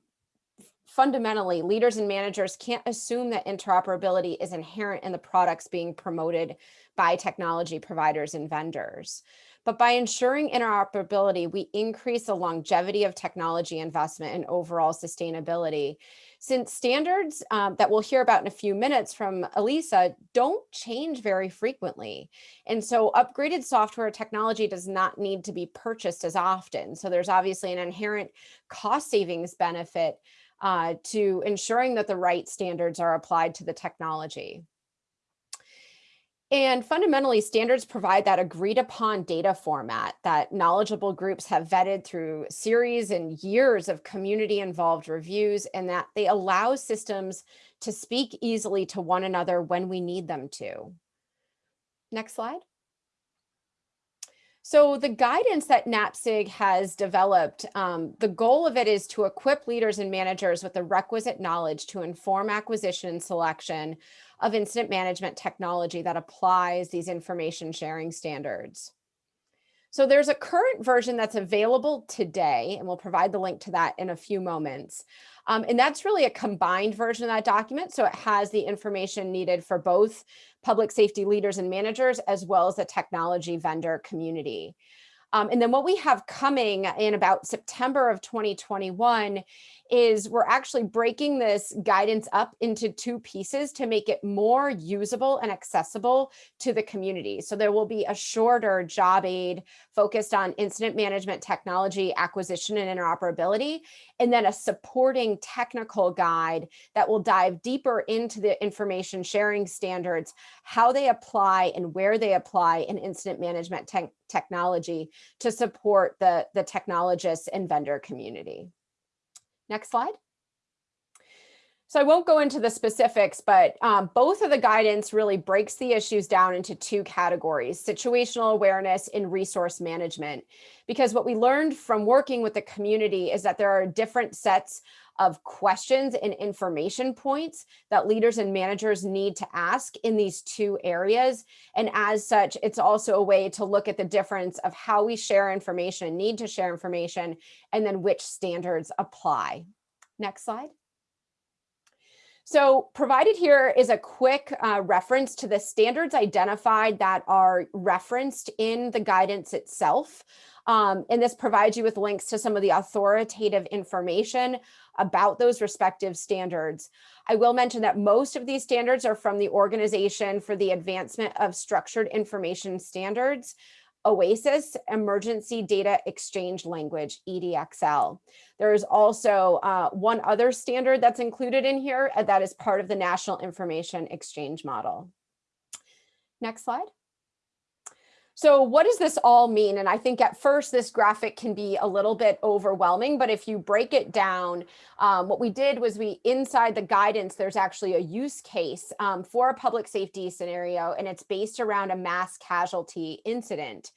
fundamentally, leaders and managers can't assume that interoperability is inherent in the products being promoted by technology providers and vendors. But by ensuring interoperability, we increase the longevity of technology investment and overall sustainability. since standards um, that we'll hear about in a few minutes from Elysa don't change very frequently. And so upgraded software technology does not need to be purchased as often. So there's obviously an inherent cost savings benefit uh, to ensuring that the right standards are applied to the technology. And fundamentally, standards provide that agreed upon data format that knowledgeable groups have vetted through series and years of community involved reviews, and that they allow systems to speak easily to one another when we need them to. Next slide. So the guidance that NAPSG has developed, um, the goal of it is to equip leaders and managers with the requisite knowledge to inform acquisition and selection of incident management technology that applies these information sharing standards. So there's a current version that's available today, and we'll provide the link to that in a few moments. Um, and that's really a combined version of that document. So it has the information needed for both public safety leaders and managers, as well as the technology vendor community. Um, and then what we have coming in about September of 2021 is we're actually breaking this guidance up into two pieces to make it more usable and accessible to the community. So there will be a shorter job aid focused on incident management technology acquisition and interoperability, and then a supporting technical guide that will dive deeper into the information sharing standards, how they apply and where they apply in incident management te technology to support the, the technologists and vendor community. Next slide. So I won't go into the specifics, but um, both of the guidance really breaks the issues down into two categories, situational awareness and resource management. Because what we learned from working with the community is that there are different sets of questions and information points that leaders and managers need to ask in these two areas. And as such, it's also a way to look at the difference of how we share information, need to share information, and then which standards apply. Next slide. So provided here is a quick uh, reference to the standards identified that are referenced in the guidance itself. Um, and this provides you with links to some of the authoritative information about those respective standards. I will mention that most of these standards are from the Organization for the Advancement of Structured Information Standards, OASIS, Emergency Data Exchange Language, EDXL. There is also uh, one other standard that's included in here uh, that is part of the National Information Exchange Model. Next slide. So what does this all mean? And I think at first this graphic can be a little bit overwhelming, but if you break it down, um, what we did was we inside the guidance, there's actually a use case um, for a public safety scenario, and it's based around a mass casualty incident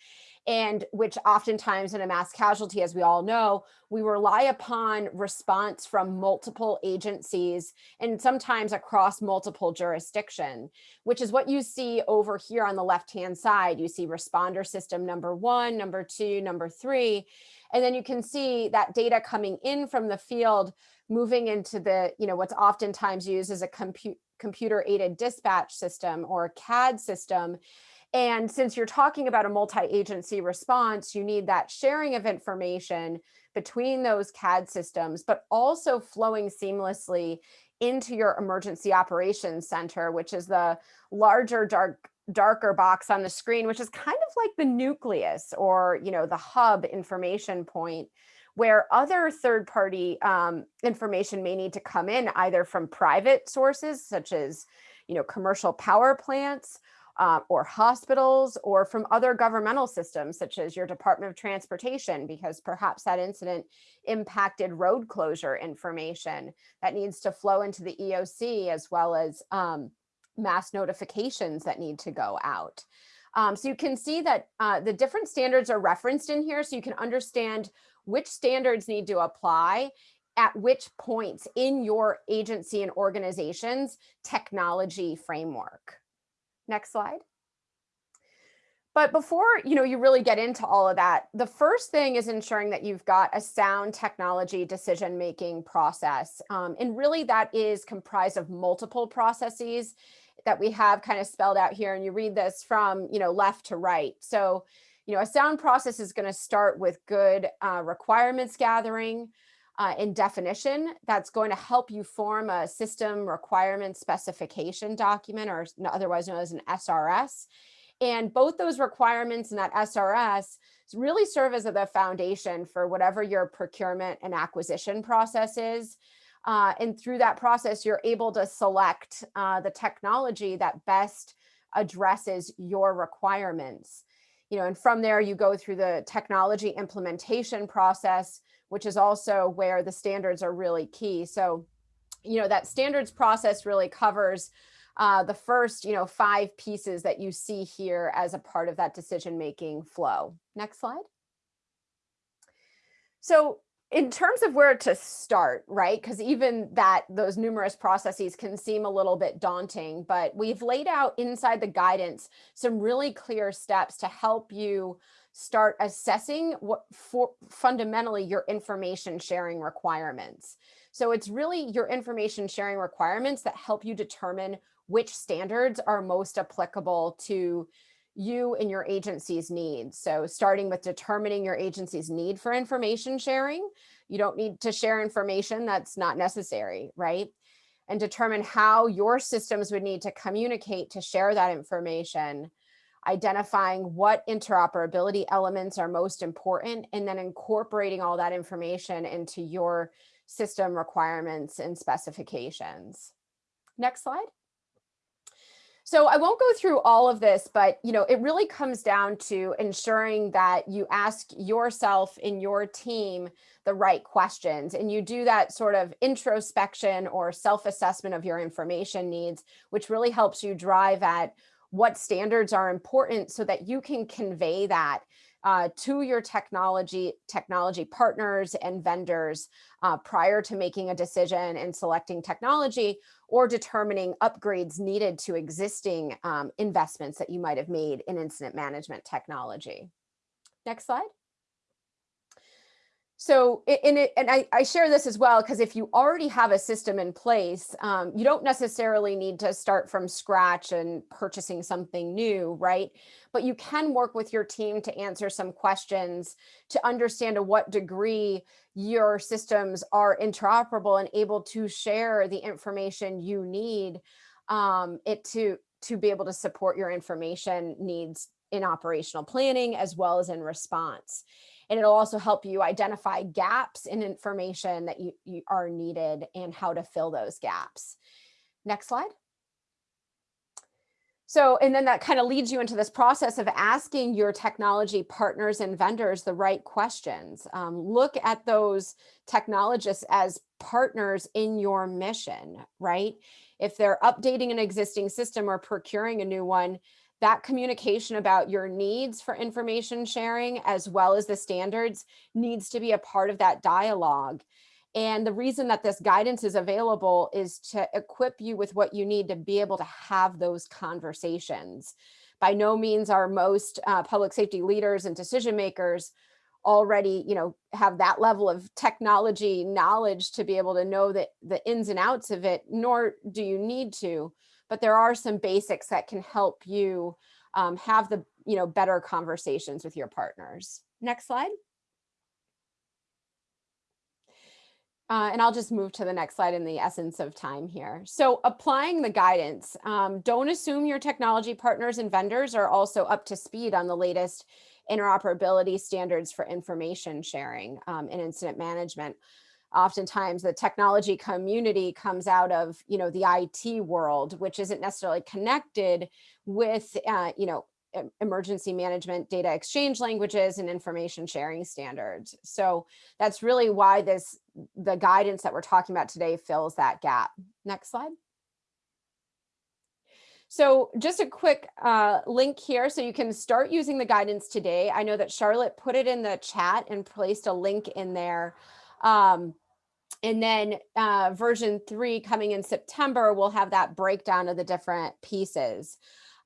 and which oftentimes in a mass casualty, as we all know, we rely upon response from multiple agencies and sometimes across multiple jurisdiction, which is what you see over here on the left-hand side. You see responder system number one, number two, number three, and then you can see that data coming in from the field moving into the, you know, what's oftentimes used as a compu computer aided dispatch system or CAD system and since you're talking about a multi-agency response, you need that sharing of information between those CAD systems, but also flowing seamlessly into your emergency operations center, which is the larger dark darker box on the screen, which is kind of like the nucleus or, you know, the hub information point where other third party um, information may need to come in either from private sources, such as, you know, commercial power plants, uh, or hospitals or from other governmental systems such as your Department of Transportation because perhaps that incident impacted road closure information that needs to flow into the EOC as well as um, mass notifications that need to go out. Um, so you can see that uh, the different standards are referenced in here so you can understand which standards need to apply at which points in your agency and organization's technology framework. Next slide. But before you know you really get into all of that, the first thing is ensuring that you've got a sound technology decision-making process. Um, and really that is comprised of multiple processes that we have kind of spelled out here. And you read this from you know left to right. So you know a sound process is going to start with good uh, requirements gathering, uh, in definition that's going to help you form a system requirement specification document or otherwise known as an SRS. And both those requirements and that SRS really serve as the foundation for whatever your procurement and acquisition process is. Uh, and through that process, you're able to select uh, the technology that best addresses your requirements. You know, and from there you go through the technology implementation process, which is also where the standards are really key. So, you know, that standards process really covers uh, the first, you know, five pieces that you see here as a part of that decision-making flow. Next slide. So in terms of where to start, right? Because even that those numerous processes can seem a little bit daunting, but we've laid out inside the guidance some really clear steps to help you start assessing what for fundamentally your information sharing requirements. So it's really your information sharing requirements that help you determine which standards are most applicable to you and your agency's needs. So starting with determining your agency's need for information sharing, you don't need to share information that's not necessary, right? And determine how your systems would need to communicate to share that information identifying what interoperability elements are most important, and then incorporating all that information into your system requirements and specifications. Next slide. So I won't go through all of this, but you know, it really comes down to ensuring that you ask yourself and your team the right questions and you do that sort of introspection or self-assessment of your information needs, which really helps you drive at what standards are important so that you can convey that uh, to your technology technology partners and vendors uh, prior to making a decision and selecting technology or determining upgrades needed to existing um, investments that you might have made in incident management technology. Next slide. So in it, and I, I share this as well, because if you already have a system in place, um, you don't necessarily need to start from scratch and purchasing something new, right? But you can work with your team to answer some questions to understand to what degree your systems are interoperable and able to share the information you need um, it to, to be able to support your information needs in operational planning as well as in response and it'll also help you identify gaps in information that you, you are needed and how to fill those gaps. Next slide. So, and then that kind of leads you into this process of asking your technology partners and vendors the right questions. Um, look at those technologists as partners in your mission, right? If they're updating an existing system or procuring a new one, that communication about your needs for information sharing as well as the standards needs to be a part of that dialogue. And the reason that this guidance is available is to equip you with what you need to be able to have those conversations. By no means are most uh, public safety leaders and decision makers already you know have that level of technology knowledge to be able to know that the ins and outs of it nor do you need to but there are some basics that can help you um, have the you know better conversations with your partners. Next slide. Uh, and I'll just move to the next slide in the essence of time here. So applying the guidance, um, don't assume your technology partners and vendors are also up to speed on the latest interoperability standards for information sharing um, and incident management oftentimes the technology community comes out of you know the IT world which isn't necessarily connected with uh, you know emergency management data exchange languages and information sharing standards. So that's really why this the guidance that we're talking about today fills that gap. Next slide. So just a quick uh, link here. So you can start using the guidance today. I know that Charlotte put it in the chat and placed a link in there um, and then uh, version three coming in September, we'll have that breakdown of the different pieces.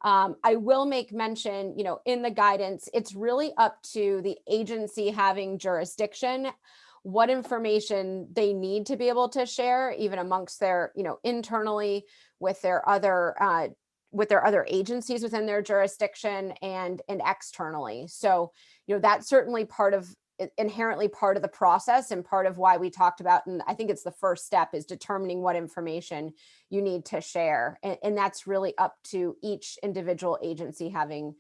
Um, I will make mention, you know, in the guidance, it's really up to the agency having jurisdiction, what information they need to be able to share, even amongst their, you know, internally with their other uh, with their other agencies within their jurisdiction and and externally. So, you know, that's certainly part of inherently part of the process and part of why we talked about, and I think it's the first step is determining what information you need to share. And, and that's really up to each individual agency having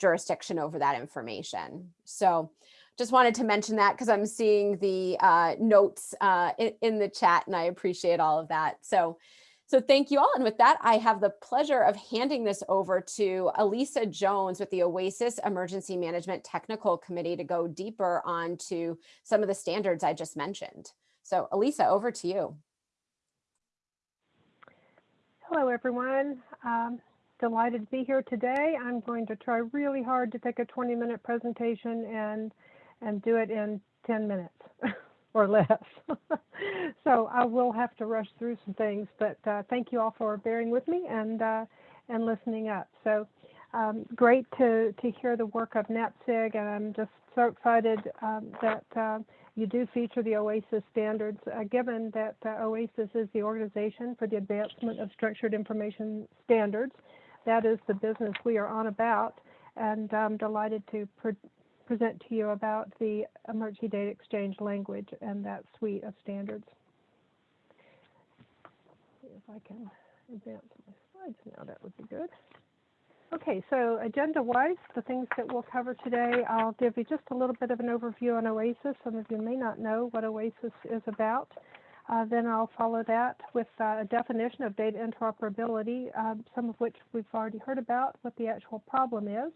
jurisdiction over that information. So just wanted to mention that because I'm seeing the uh, notes uh, in, in the chat and I appreciate all of that. So, so thank you all. And with that, I have the pleasure of handing this over to Elysa Jones with the OASIS Emergency Management Technical Committee to go deeper onto some of the standards I just mentioned. So Elysa, over to you. Hello, everyone. Um, delighted to be here today. I'm going to try really hard to take a 20 minute presentation and, and do it in 10 minutes <laughs> or less. <laughs> so I will have to rush through some things, but uh, thank you all for bearing with me and, uh, and listening up. So um, great to, to hear the work of NAPSG, and I'm just so excited um, that uh, you do feature the OASIS standards, uh, given that uh, OASIS is the organization for the advancement of structured information standards. That is the business we are on about, and I'm delighted to present to you about the emergency data exchange language and that suite of standards. If I can advance my slides now, that would be good. Okay, so agenda-wise, the things that we'll cover today, I'll give you just a little bit of an overview on OASIS. Some of you may not know what OASIS is about. Uh, then I'll follow that with uh, a definition of data interoperability, um, some of which we've already heard about, what the actual problem is.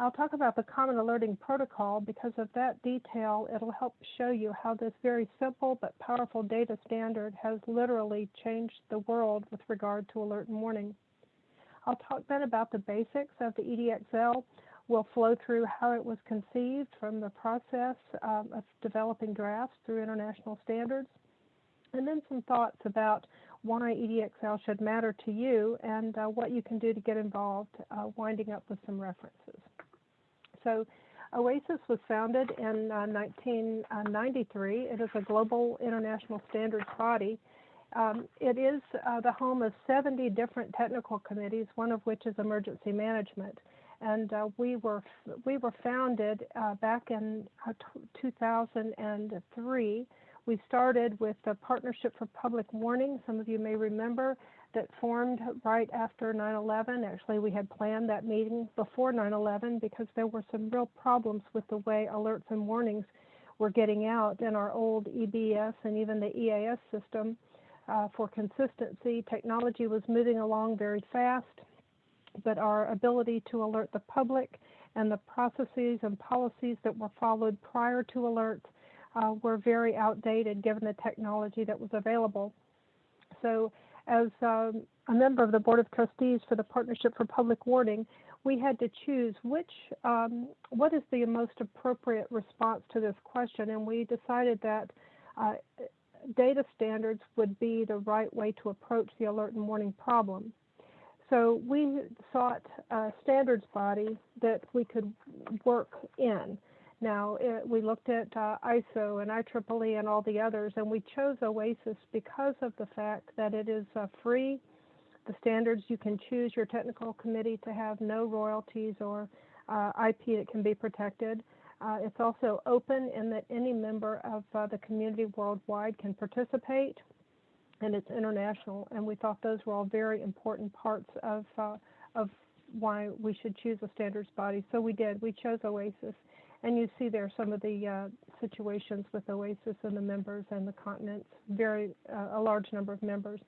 I'll talk about the Common Alerting Protocol because of that detail. It'll help show you how this very simple but powerful data standard has literally changed the world with regard to alert and warning. I'll talk then about the basics of the EDXL. We'll flow through how it was conceived from the process um, of developing drafts through international standards, and then some thoughts about why EDXL should matter to you and uh, what you can do to get involved, uh, winding up with some references. So OASIS was founded in uh, 1993. It is a global international standards body um, it is uh, the home of 70 different technical committees, one of which is emergency management. And uh, we were we were founded uh, back in uh, 2003. We started with the Partnership for Public Warning. Some of you may remember that formed right after 9/11. Actually, we had planned that meeting before 9/11 because there were some real problems with the way alerts and warnings were getting out in our old EBS and even the EAS system. Uh, for consistency. Technology was moving along very fast, but our ability to alert the public and the processes and policies that were followed prior to alerts uh, were very outdated given the technology that was available. So as um, a member of the Board of Trustees for the Partnership for Public Warning, we had to choose which, um, what is the most appropriate response to this question, and we decided that uh, data standards would be the right way to approach the alert and warning problem. So we sought a standards body that we could work in. Now, it, we looked at uh, ISO and IEEE and all the others, and we chose OASIS because of the fact that it is uh, free. The standards, you can choose your technical committee to have no royalties or uh, IP that can be protected. Uh, it's also open in that any member of uh, the community worldwide can participate, and it's international. And we thought those were all very important parts of uh, of why we should choose a standards body. So we did. We chose OASIS, and you see there some of the uh, situations with OASIS and the members and the continents. Very uh, a large number of members.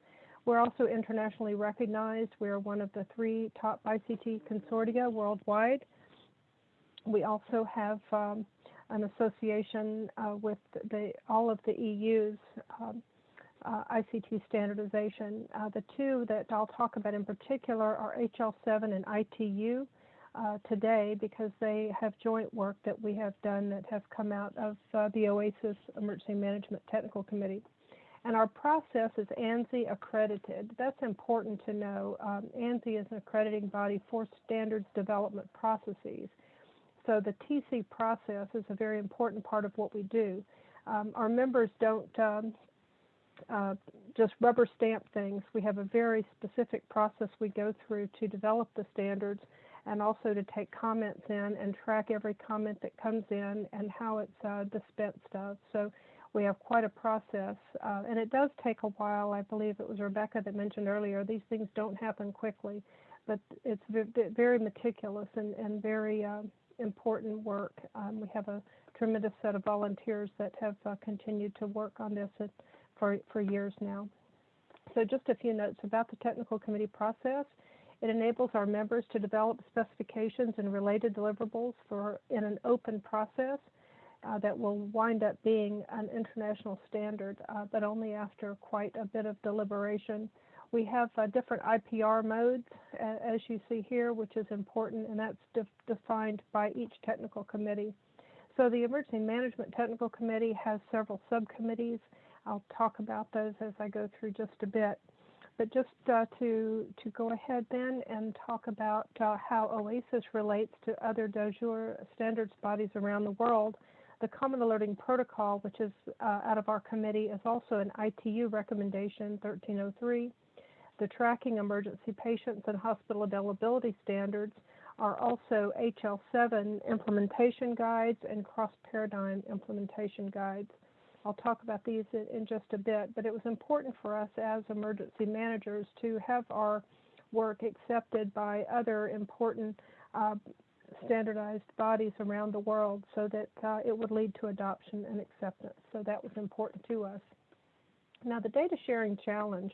We're also internationally recognized. We're one of the three top ICT consortia worldwide. We also have um, an association uh, with the, all of the EU's um, uh, ICT standardization. Uh, the two that I'll talk about in particular are HL7 and ITU uh, today because they have joint work that we have done that have come out of uh, the OASIS Emergency Management Technical Committee. And our process is ANSI accredited. That's important to know. Um, ANSI is an accrediting body for standards development processes. So the TC process is a very important part of what we do. Um, our members don't um, uh, just rubber stamp things. We have a very specific process we go through to develop the standards, and also to take comments in and track every comment that comes in and how it's uh, dispensed of. So we have quite a process, uh, and it does take a while. I believe it was Rebecca that mentioned earlier, these things don't happen quickly, but it's very meticulous and, and very uh, important work. Um, we have a tremendous set of volunteers that have uh, continued to work on this for, for years now. So just a few notes about the technical committee process. It enables our members to develop specifications and related deliverables for in an open process uh, that will wind up being an international standard, uh, but only after quite a bit of deliberation. We have uh, different IPR modes, as you see here, which is important, and that's de defined by each technical committee. So the Emergency Management Technical Committee has several subcommittees. I'll talk about those as I go through just a bit. But just uh, to, to go ahead then and talk about uh, how OASIS relates to other de jure standards bodies around the world, the Common Alerting Protocol, which is uh, out of our committee, is also an ITU recommendation 1303. The Tracking Emergency Patients and Hospital Availability Standards are also HL7 implementation guides and cross paradigm implementation guides. I'll talk about these in, just a bit, but it was important for us as emergency managers to have our work accepted by other important uh, standardized bodies around the world so that uh, it would lead to adoption and acceptance. So that was important to us. Now, the data sharing challenge.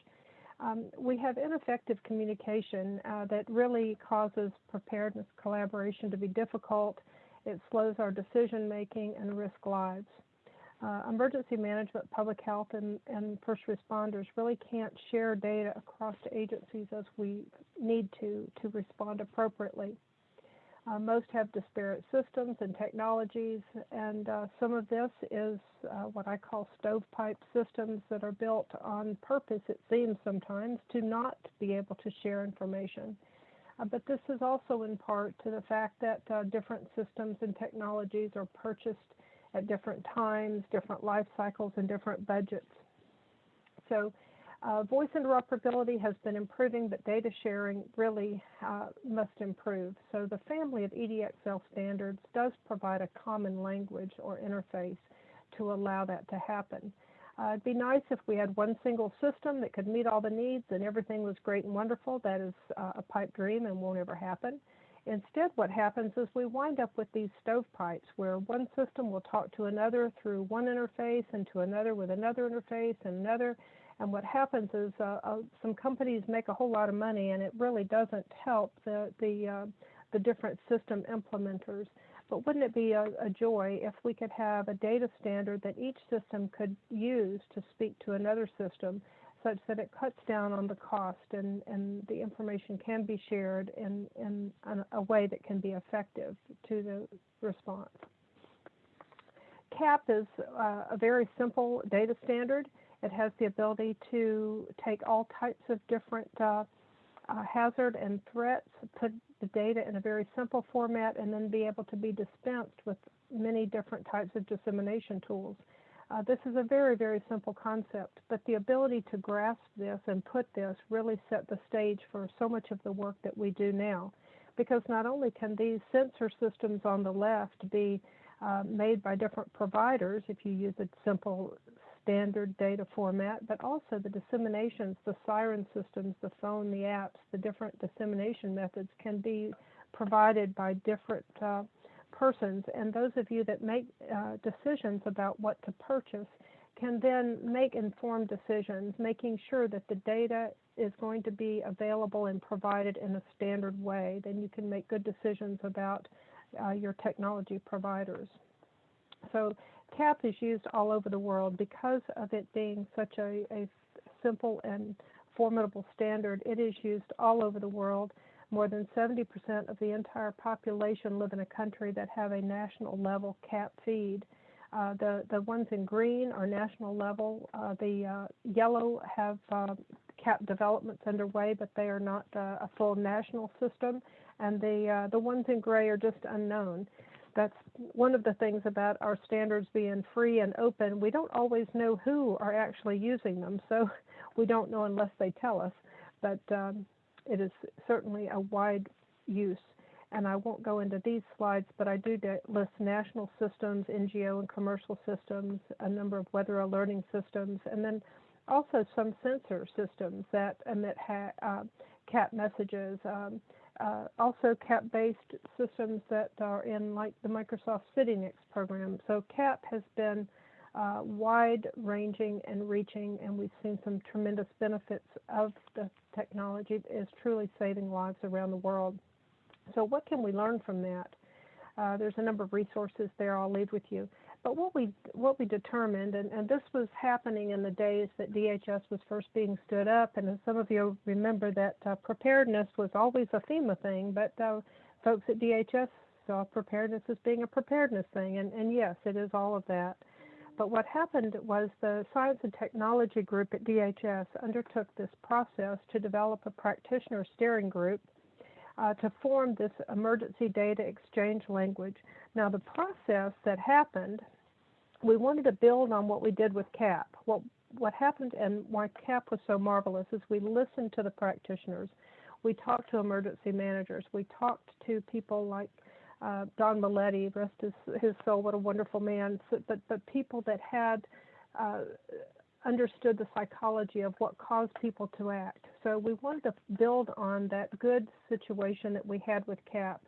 Um, we have ineffective communication uh, that really causes preparedness collaboration to be difficult. It slows our decision making and risk lives uh, emergency management, public health, and, and first responders really can't share data across agencies as we need to to respond appropriately. Uh, most have disparate systems and technologies, and uh, some of this is uh, what I call stovepipe systems that are built on purpose, it seems sometimes, to not be able to share information. Uh, but this is also in part to the fact that uh, different systems and technologies are purchased at different times, different life cycles, and different budgets. So uh, voice interoperability has been improving, but data sharing really uh, must improve. So the family of EDXL standards does provide a common language or interface to allow that to happen. Uh, it'd be nice if we had one single system that could meet all the needs and everything was great and wonderful. That is uh, a pipe dream and won't ever happen. Instead, what happens is we wind up with these stovepipes where one system will talk to another through one interface and to another with another interface and another. And what happens is uh, uh, some companies make a whole lot of money, and it really doesn't help the the uh, the different system implementers. But wouldn't it be a, a, joy if we could have a data standard that each system could use to speak to another system such that it cuts down on the cost and, and the information can be shared in, in a way that can be effective to the response. CAP is uh, a very simple data standard. It has the ability to take all types of different uh, uh, hazard and threats, put the data in a very simple format, and then be able to be dispensed with many different types of dissemination tools. Uh, this is a very, very simple concept, but the ability to grasp this and put this really set the stage for so much of the work that we do now. Because not only can these sensor systems on the left be uh, made by different providers if you use a simple standard data format, but also the disseminations, the siren systems, the phone, the apps, the different dissemination methods can be provided by different uh, persons, and those of you that make uh, decisions about what to purchase can then make informed decisions, making sure that the data is going to be available and provided in a standard way. Then you can make good decisions about uh, your technology providers. So CAP is used all over the world because of it being such a, a simple and formidable standard. It is used all over the world more than 70% of the entire population live in a country that have a national level cap feed. Uh, the, the ones in green are national level. Uh, the uh, yellow have uh, cap developments underway, but they are not uh, a full national system. And the, the ones in gray are just unknown. That's one of the things about our standards being free and open. We don't always know who are actually using them, so <laughs> we don't know unless they tell us. But um, it is certainly a wide use. and I won't go into these slides, but I do list national systems, NGO and commercial systems, a number of weather alerting systems, and then also some sensor systems that emit uh, CAP messages. Um, uh, also CAP-based systems that are in like the Microsoft CityNext program. So CAP has been uh, wide-ranging and reaching, and we've seen some tremendous benefits of the technology. Is truly saving lives around the world. So what can we learn from that? Uh, there's a number of resources there I'll leave with you. But what we what we determined, and, and this was happening in the days that DHS was first being stood up, and as some of you remember that uh, preparedness was always a FEMA thing, but uh, folks at DHS saw preparedness as being a preparedness thing, and, and yes, it is all of that. But what happened was the Science and Technology Group at DHS undertook this process to develop a practitioner steering group uh, to form this emergency data exchange language. Now, the process that happened, we wanted to build on what we did with CAP. What, what happened and why CAP was so marvelous is we listened to the practitioners. We talked to emergency managers. We talked to people like uh, Don Maletti, rest his, his soul, what a wonderful man. So, but, but people that had uh, understood the psychology of what caused people to act. So we wanted to build on that good situation that we had with CAP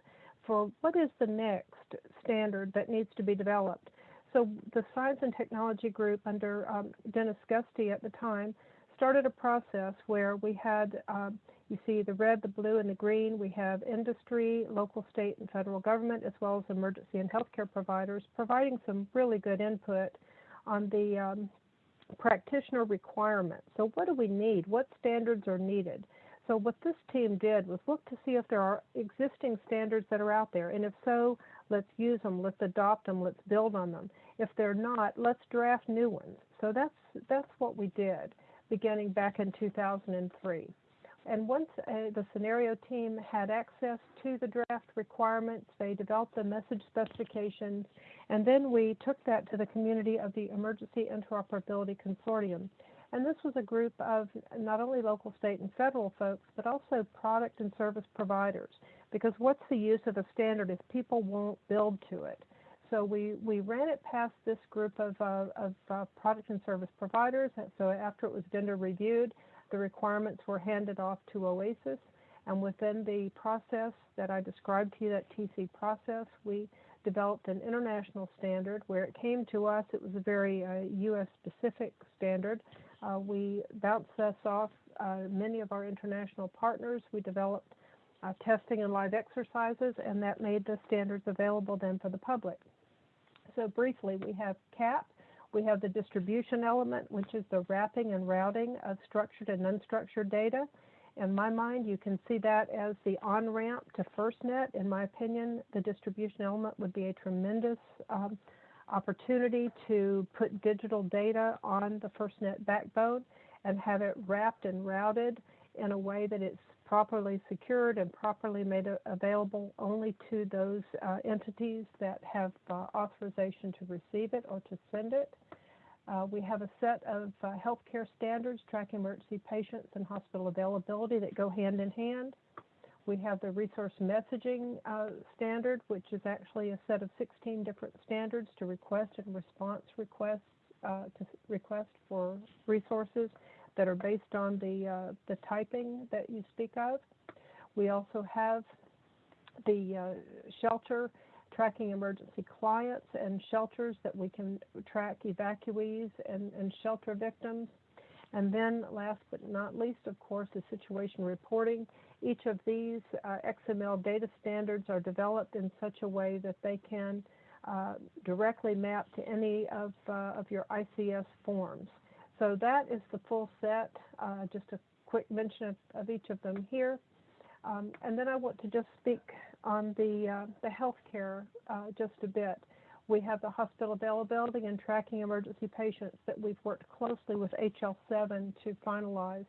for what is the next standard that needs to be developed. So the Science and Technology Group under um, Dennis Gusty at the time started a process where we had, um, you see the red, the blue, and the green. We have industry, local, state, and federal government, as well as emergency and healthcare providers, providing some really good input on the um, practitioner requirements. So what do we need? What standards are needed? So what this team did was look to see if there are existing standards that are out there, and if so, let's use them, let's adopt them, let's build on them. If they're not, let's draft new ones. So that's that's what we did, beginning back in 2003. And once uh, the scenario team had access to the draft requirements, they developed the message specifications, and then we took that to the community of the Emergency Interoperability Consortium. And this was a group of not only local, state, and federal folks, but also product and service providers. Because what's the use of a standard if people won't build to it? So we, we ran it past this group of, uh, of uh, product and service providers. So after it was vendor reviewed, the requirements were handed off to OASIS. And within the process that I described to you, that TC process, we developed an international standard. Where it came to us, it was a very uh, US specific standard. Uh, we bounced this off uh, many of our international partners. We developed uh, testing and live exercises, and that made the standards available then for the public. So briefly, we have CAP, we have the distribution element, which is the wrapping and routing of structured and unstructured data. In my mind, you can see that as the on-ramp to FirstNet. In my opinion, the distribution element would be a tremendous um, opportunity to put digital data on the FirstNet backbone and have it wrapped and routed in a way that it's properly secured and properly made available only to those uh, entities that have uh, authorization to receive it or to send it. Uh, we have a set of uh, healthcare standards tracking emergency patients and hospital availability that go hand in hand. We have the resource messaging uh, standard, which is actually a set of 16 different standards to request and response requests uh, to request for resources that are based on the uh, the typing that you speak of. We also have the uh, shelter tracking emergency clients and shelters that we can track evacuees and, and shelter victims. And then last but not least, of course, is situation reporting. Each of these uh, XML data standards are developed in such a way that they can uh, directly map to any of, uh, of your ICS forms. So that is the full set, uh, just a quick mention of, of, each of them here. Um, and then I want to just speak on the, uh, the healthcare uh, just a bit. We have the hospital availability and tracking emergency patients that we've worked closely with HL7 to finalize.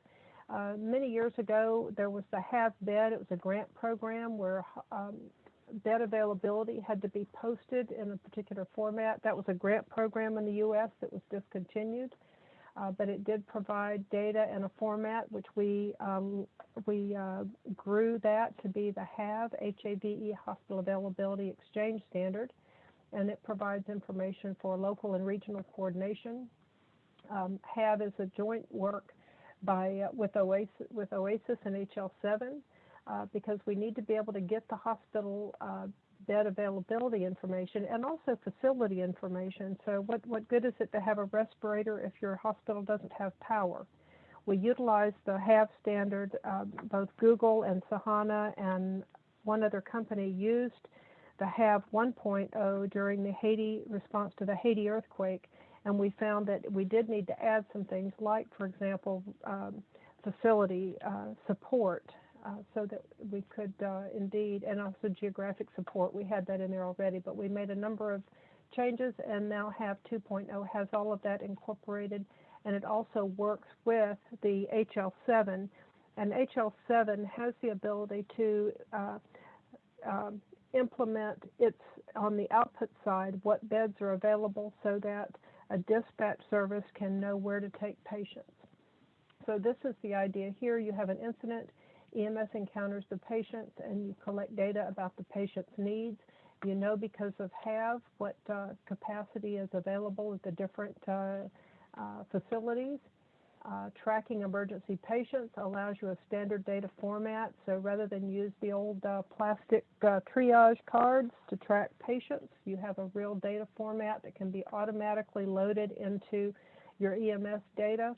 Uh, many years ago, there was the HAvBED. It was a grant program where um, bed availability had to be posted in a particular format. That was a grant program in the U.S. that was discontinued. Uh, but it did provide data in a format which we um, we uh, grew that to be the HAVE HAVE Hospital Availability Exchange Standard, and it provides information for local and regional coordination. Um, HAVE is a joint work by uh, with OASIS with OASIS and HL7 uh, because we need to be able to get the hospital uh, bed availability information and also facility information. So what, what good is it to have a respirator if your hospital doesn't have power? We utilize the HAVE standard, uh, both Google and Sahana and one other company used the HAVE 1.0 during the Haiti response to the Haiti earthquake. And we found that we did need to add some things like, for example, um, facility uh, support uh, so that we could uh, indeed, and also geographic support. We had that in there already, but we made a number of changes and now HAVE 2.0 has all of that incorporated and it also works with the HL7 and HL7 has the ability to uh, um, implement its on the output side what beds are available so that a dispatch service can know where to take patients. So this is the idea here. You have an incident, EMS encounters the patients and you collect data about the patient's needs. You know because of HAVE what uh, capacity is available at the different uh, uh, facilities. Uh, tracking emergency patients allows you a standard data format. So rather than use the old uh, plastic uh, triage cards to track patients, you have a real data format that can be automatically loaded into your EMS data.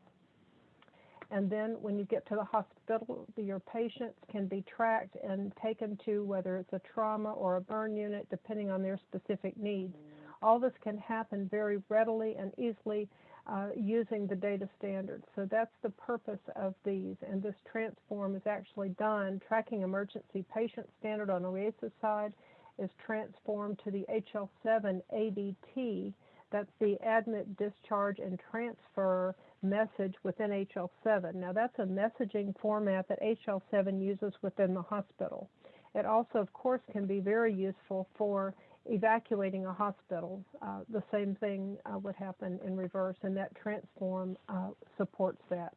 And then when you get to the hospital, your patients can be tracked and taken to whether it's a trauma or a burn unit, depending on their specific needs. All this can happen very readily and easily uh, using the data standards. So that's the purpose of these. And this transform is actually done. Tracking emergency patient standard on OASIS side is transformed to the HL7 ADT. That's the admit, discharge, and transfer message within HL7. Now that's a messaging format that HL7 uses within the hospital. It also, of course, can be very useful for evacuating a hospital. Uh, the same thing uh, would happen in reverse, and that transform uh, supports that.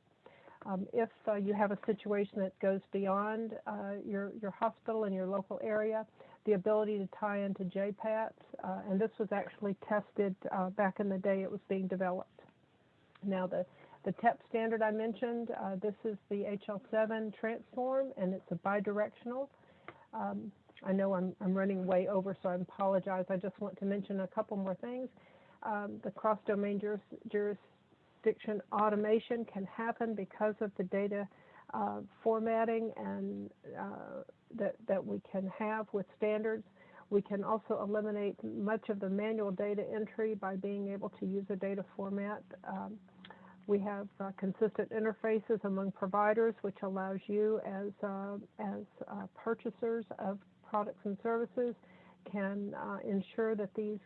Um, if uh, you have a situation that goes beyond uh, your, your hospital and your local area, the ability to tie into JPATS, uh, and this was actually tested back in the day it was being developed. Now the, the TEP standard I mentioned, uh, this is the HL7 transform and it's a bidirectional. Um, I know I'm, I'm running way over, so I apologize. I just want to mention a couple more things. Um, the cross-domain juris, jurisdiction automation can happen because of the data uh, formatting and uh, that, that we can have with standards. We can also eliminate much of the manual data entry by being able to use a data format. Um, we have uh, consistent interfaces among providers, which allows you as, uh, as uh, purchasers of products and services can uh, ensure that these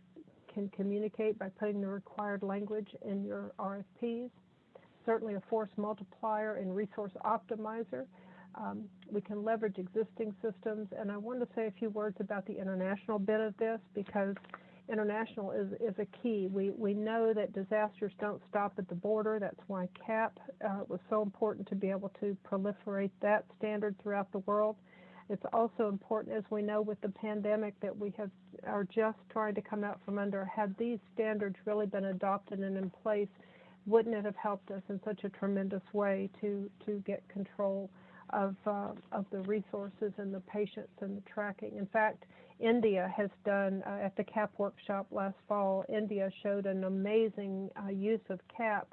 can communicate by putting the required language in your RFPs. Certainly a force multiplier and resource optimizer. Um, we can leverage existing systems, and I want to say a few words about the international bit of this because international is, a key. We, we know that disasters don't stop at the border. That's why CAP uh, was so important to be able to proliferate that standard throughout the world. It's also important, as we know with the pandemic, that we have are just trying to come out from under. Had these standards really been adopted and in place, wouldn't it have helped us in such a tremendous way to to get control of uh, of the resources and the patients and the tracking? In fact, India has done uh, at the CAP workshop last fall. India showed an amazing uh, use of CAP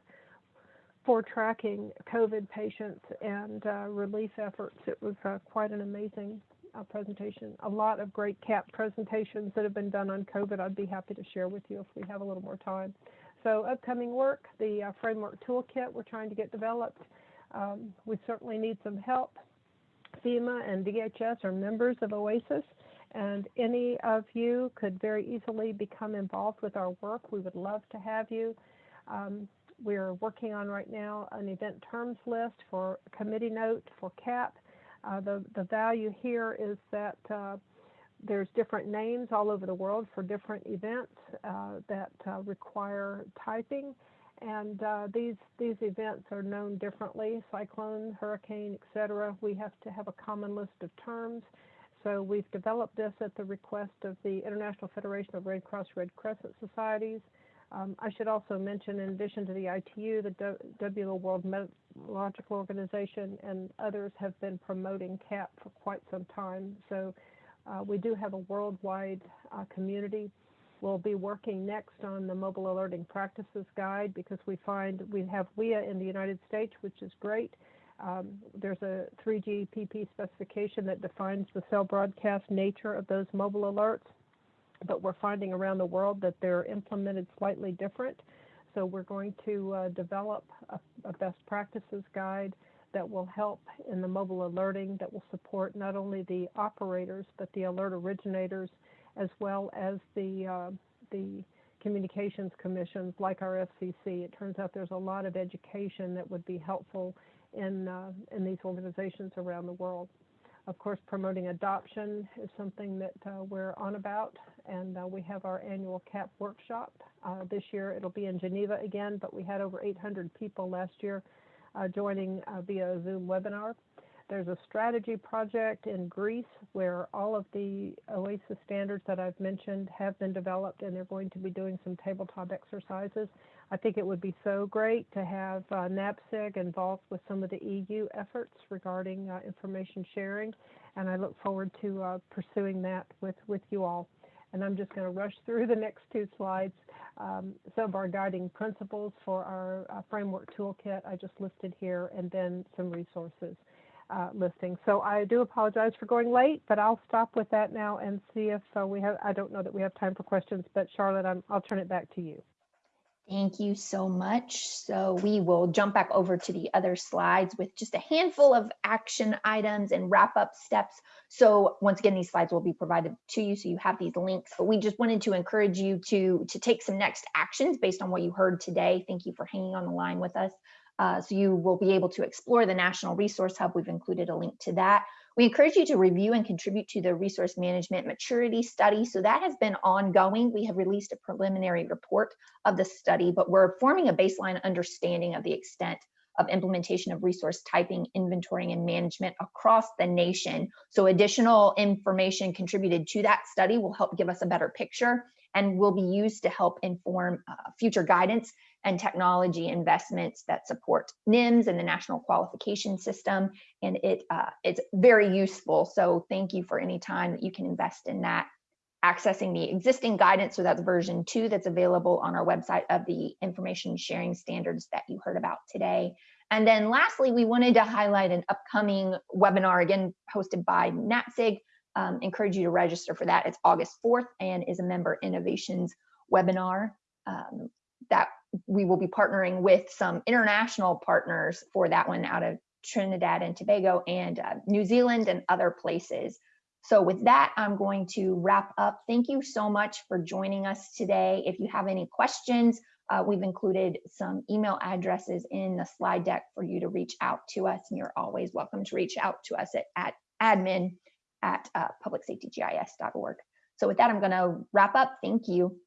for tracking COVID patients and uh, relief efforts. It was uh, quite an amazing uh, presentation. A lot of great CAP presentations that have been done on COVID. I'd be happy to share with you if we have a little more time. So upcoming work, the framework toolkit we're trying to get developed. Um, we certainly need some help. FEMA and DHS are members of OASIS and any of you could very easily become involved with our work. We would love to have you. Um, we're working on right now an event terms list for committee note for CAP. Uh, the, the value here is that uh, there's different names all over the world for different events uh, that uh, require typing. And uh, these these events are known differently: cyclone, hurricane, etc. We have to have a common list of terms. So we've developed this at the request of the International Federation of Red Cross Red Crescent Societies. Um, I should also mention, in addition to the ITU, the WHO World Meteorological Organization and others have been promoting CAP for quite some time. So uh, we do have a worldwide uh, community. We'll be working next on the Mobile Alerting Practices Guide because we find we have WEA in the United States, which is great. Um, there's a 3GPP specification that defines the cell broadcast nature of those mobile alerts, but we're finding around the world that they're implemented slightly different. So we're going to uh, develop a, a best practices guide that will help in the mobile alerting that will support not only the operators but the alert originators as well as the uh, the communications commissions like our FCC. It turns out there's a lot of education that would be helpful in, uh, in these organizations around the world. Of course, promoting adoption is something that uh, we're on about, and uh, we have our annual CAP workshop. Uh, this year it'll be in Geneva again, but we had over 800 people last year uh, joining via Zoom webinar. There's a strategy project in Greece where all of the OASIS standards that I've mentioned have been developed and they're going to be doing some tabletop exercises. I think it would be so great to have uh, NAPSG involved with some of the EU efforts regarding uh, information sharing and I look forward to uh, pursuing that with, with you all. And I'm just going to rush through the next two slides. Um, some of our guiding principles for our uh, framework toolkit I just listed here and then some resources uh, listing. So I do apologize for going late, but I'll stop with that now and see if uh, we have, I don't know that we have time for questions, but Charlotte, I'm, I'll turn it back to you. Thank you so much. So we will jump back over to the other slides with just a handful of action items and wrap up steps. So once again, these slides will be provided to you so you have these links, but we just wanted to encourage you to, to take some next actions based on what you heard today. Thank you for hanging on the line with us. Uh, so you will be able to explore the National Resource Hub. We've included a link to that. We encourage you to review and contribute to the resource management maturity study. So that has been ongoing. We have released a preliminary report of the study, but we're forming a baseline understanding of the extent of implementation of resource typing, inventorying, and management across the nation. So additional information contributed to that study will help give us a better picture and will be used to help inform uh, future guidance and technology investments that support NIMS and the National Qualification System. And it uh, it's very useful. So thank you for any time that you can invest in that. Accessing the existing guidance, so that's version two that's available on our website of the information sharing standards that you heard about today. And then lastly, we wanted to highlight an upcoming webinar, again, hosted by NAPSG, um, encourage you to register for that. It's August 4th and is a member innovations webinar um, that we will be partnering with some international partners for that one out of Trinidad and Tobago and uh, New Zealand and other places. So with that, I'm going to wrap up. Thank you so much for joining us today. If you have any questions, uh, we've included some email addresses in the slide deck for you to reach out to us. And you're always welcome to reach out to us at, at admin at uh, publicsafetygis.org. So with that, I'm going to wrap up. Thank you.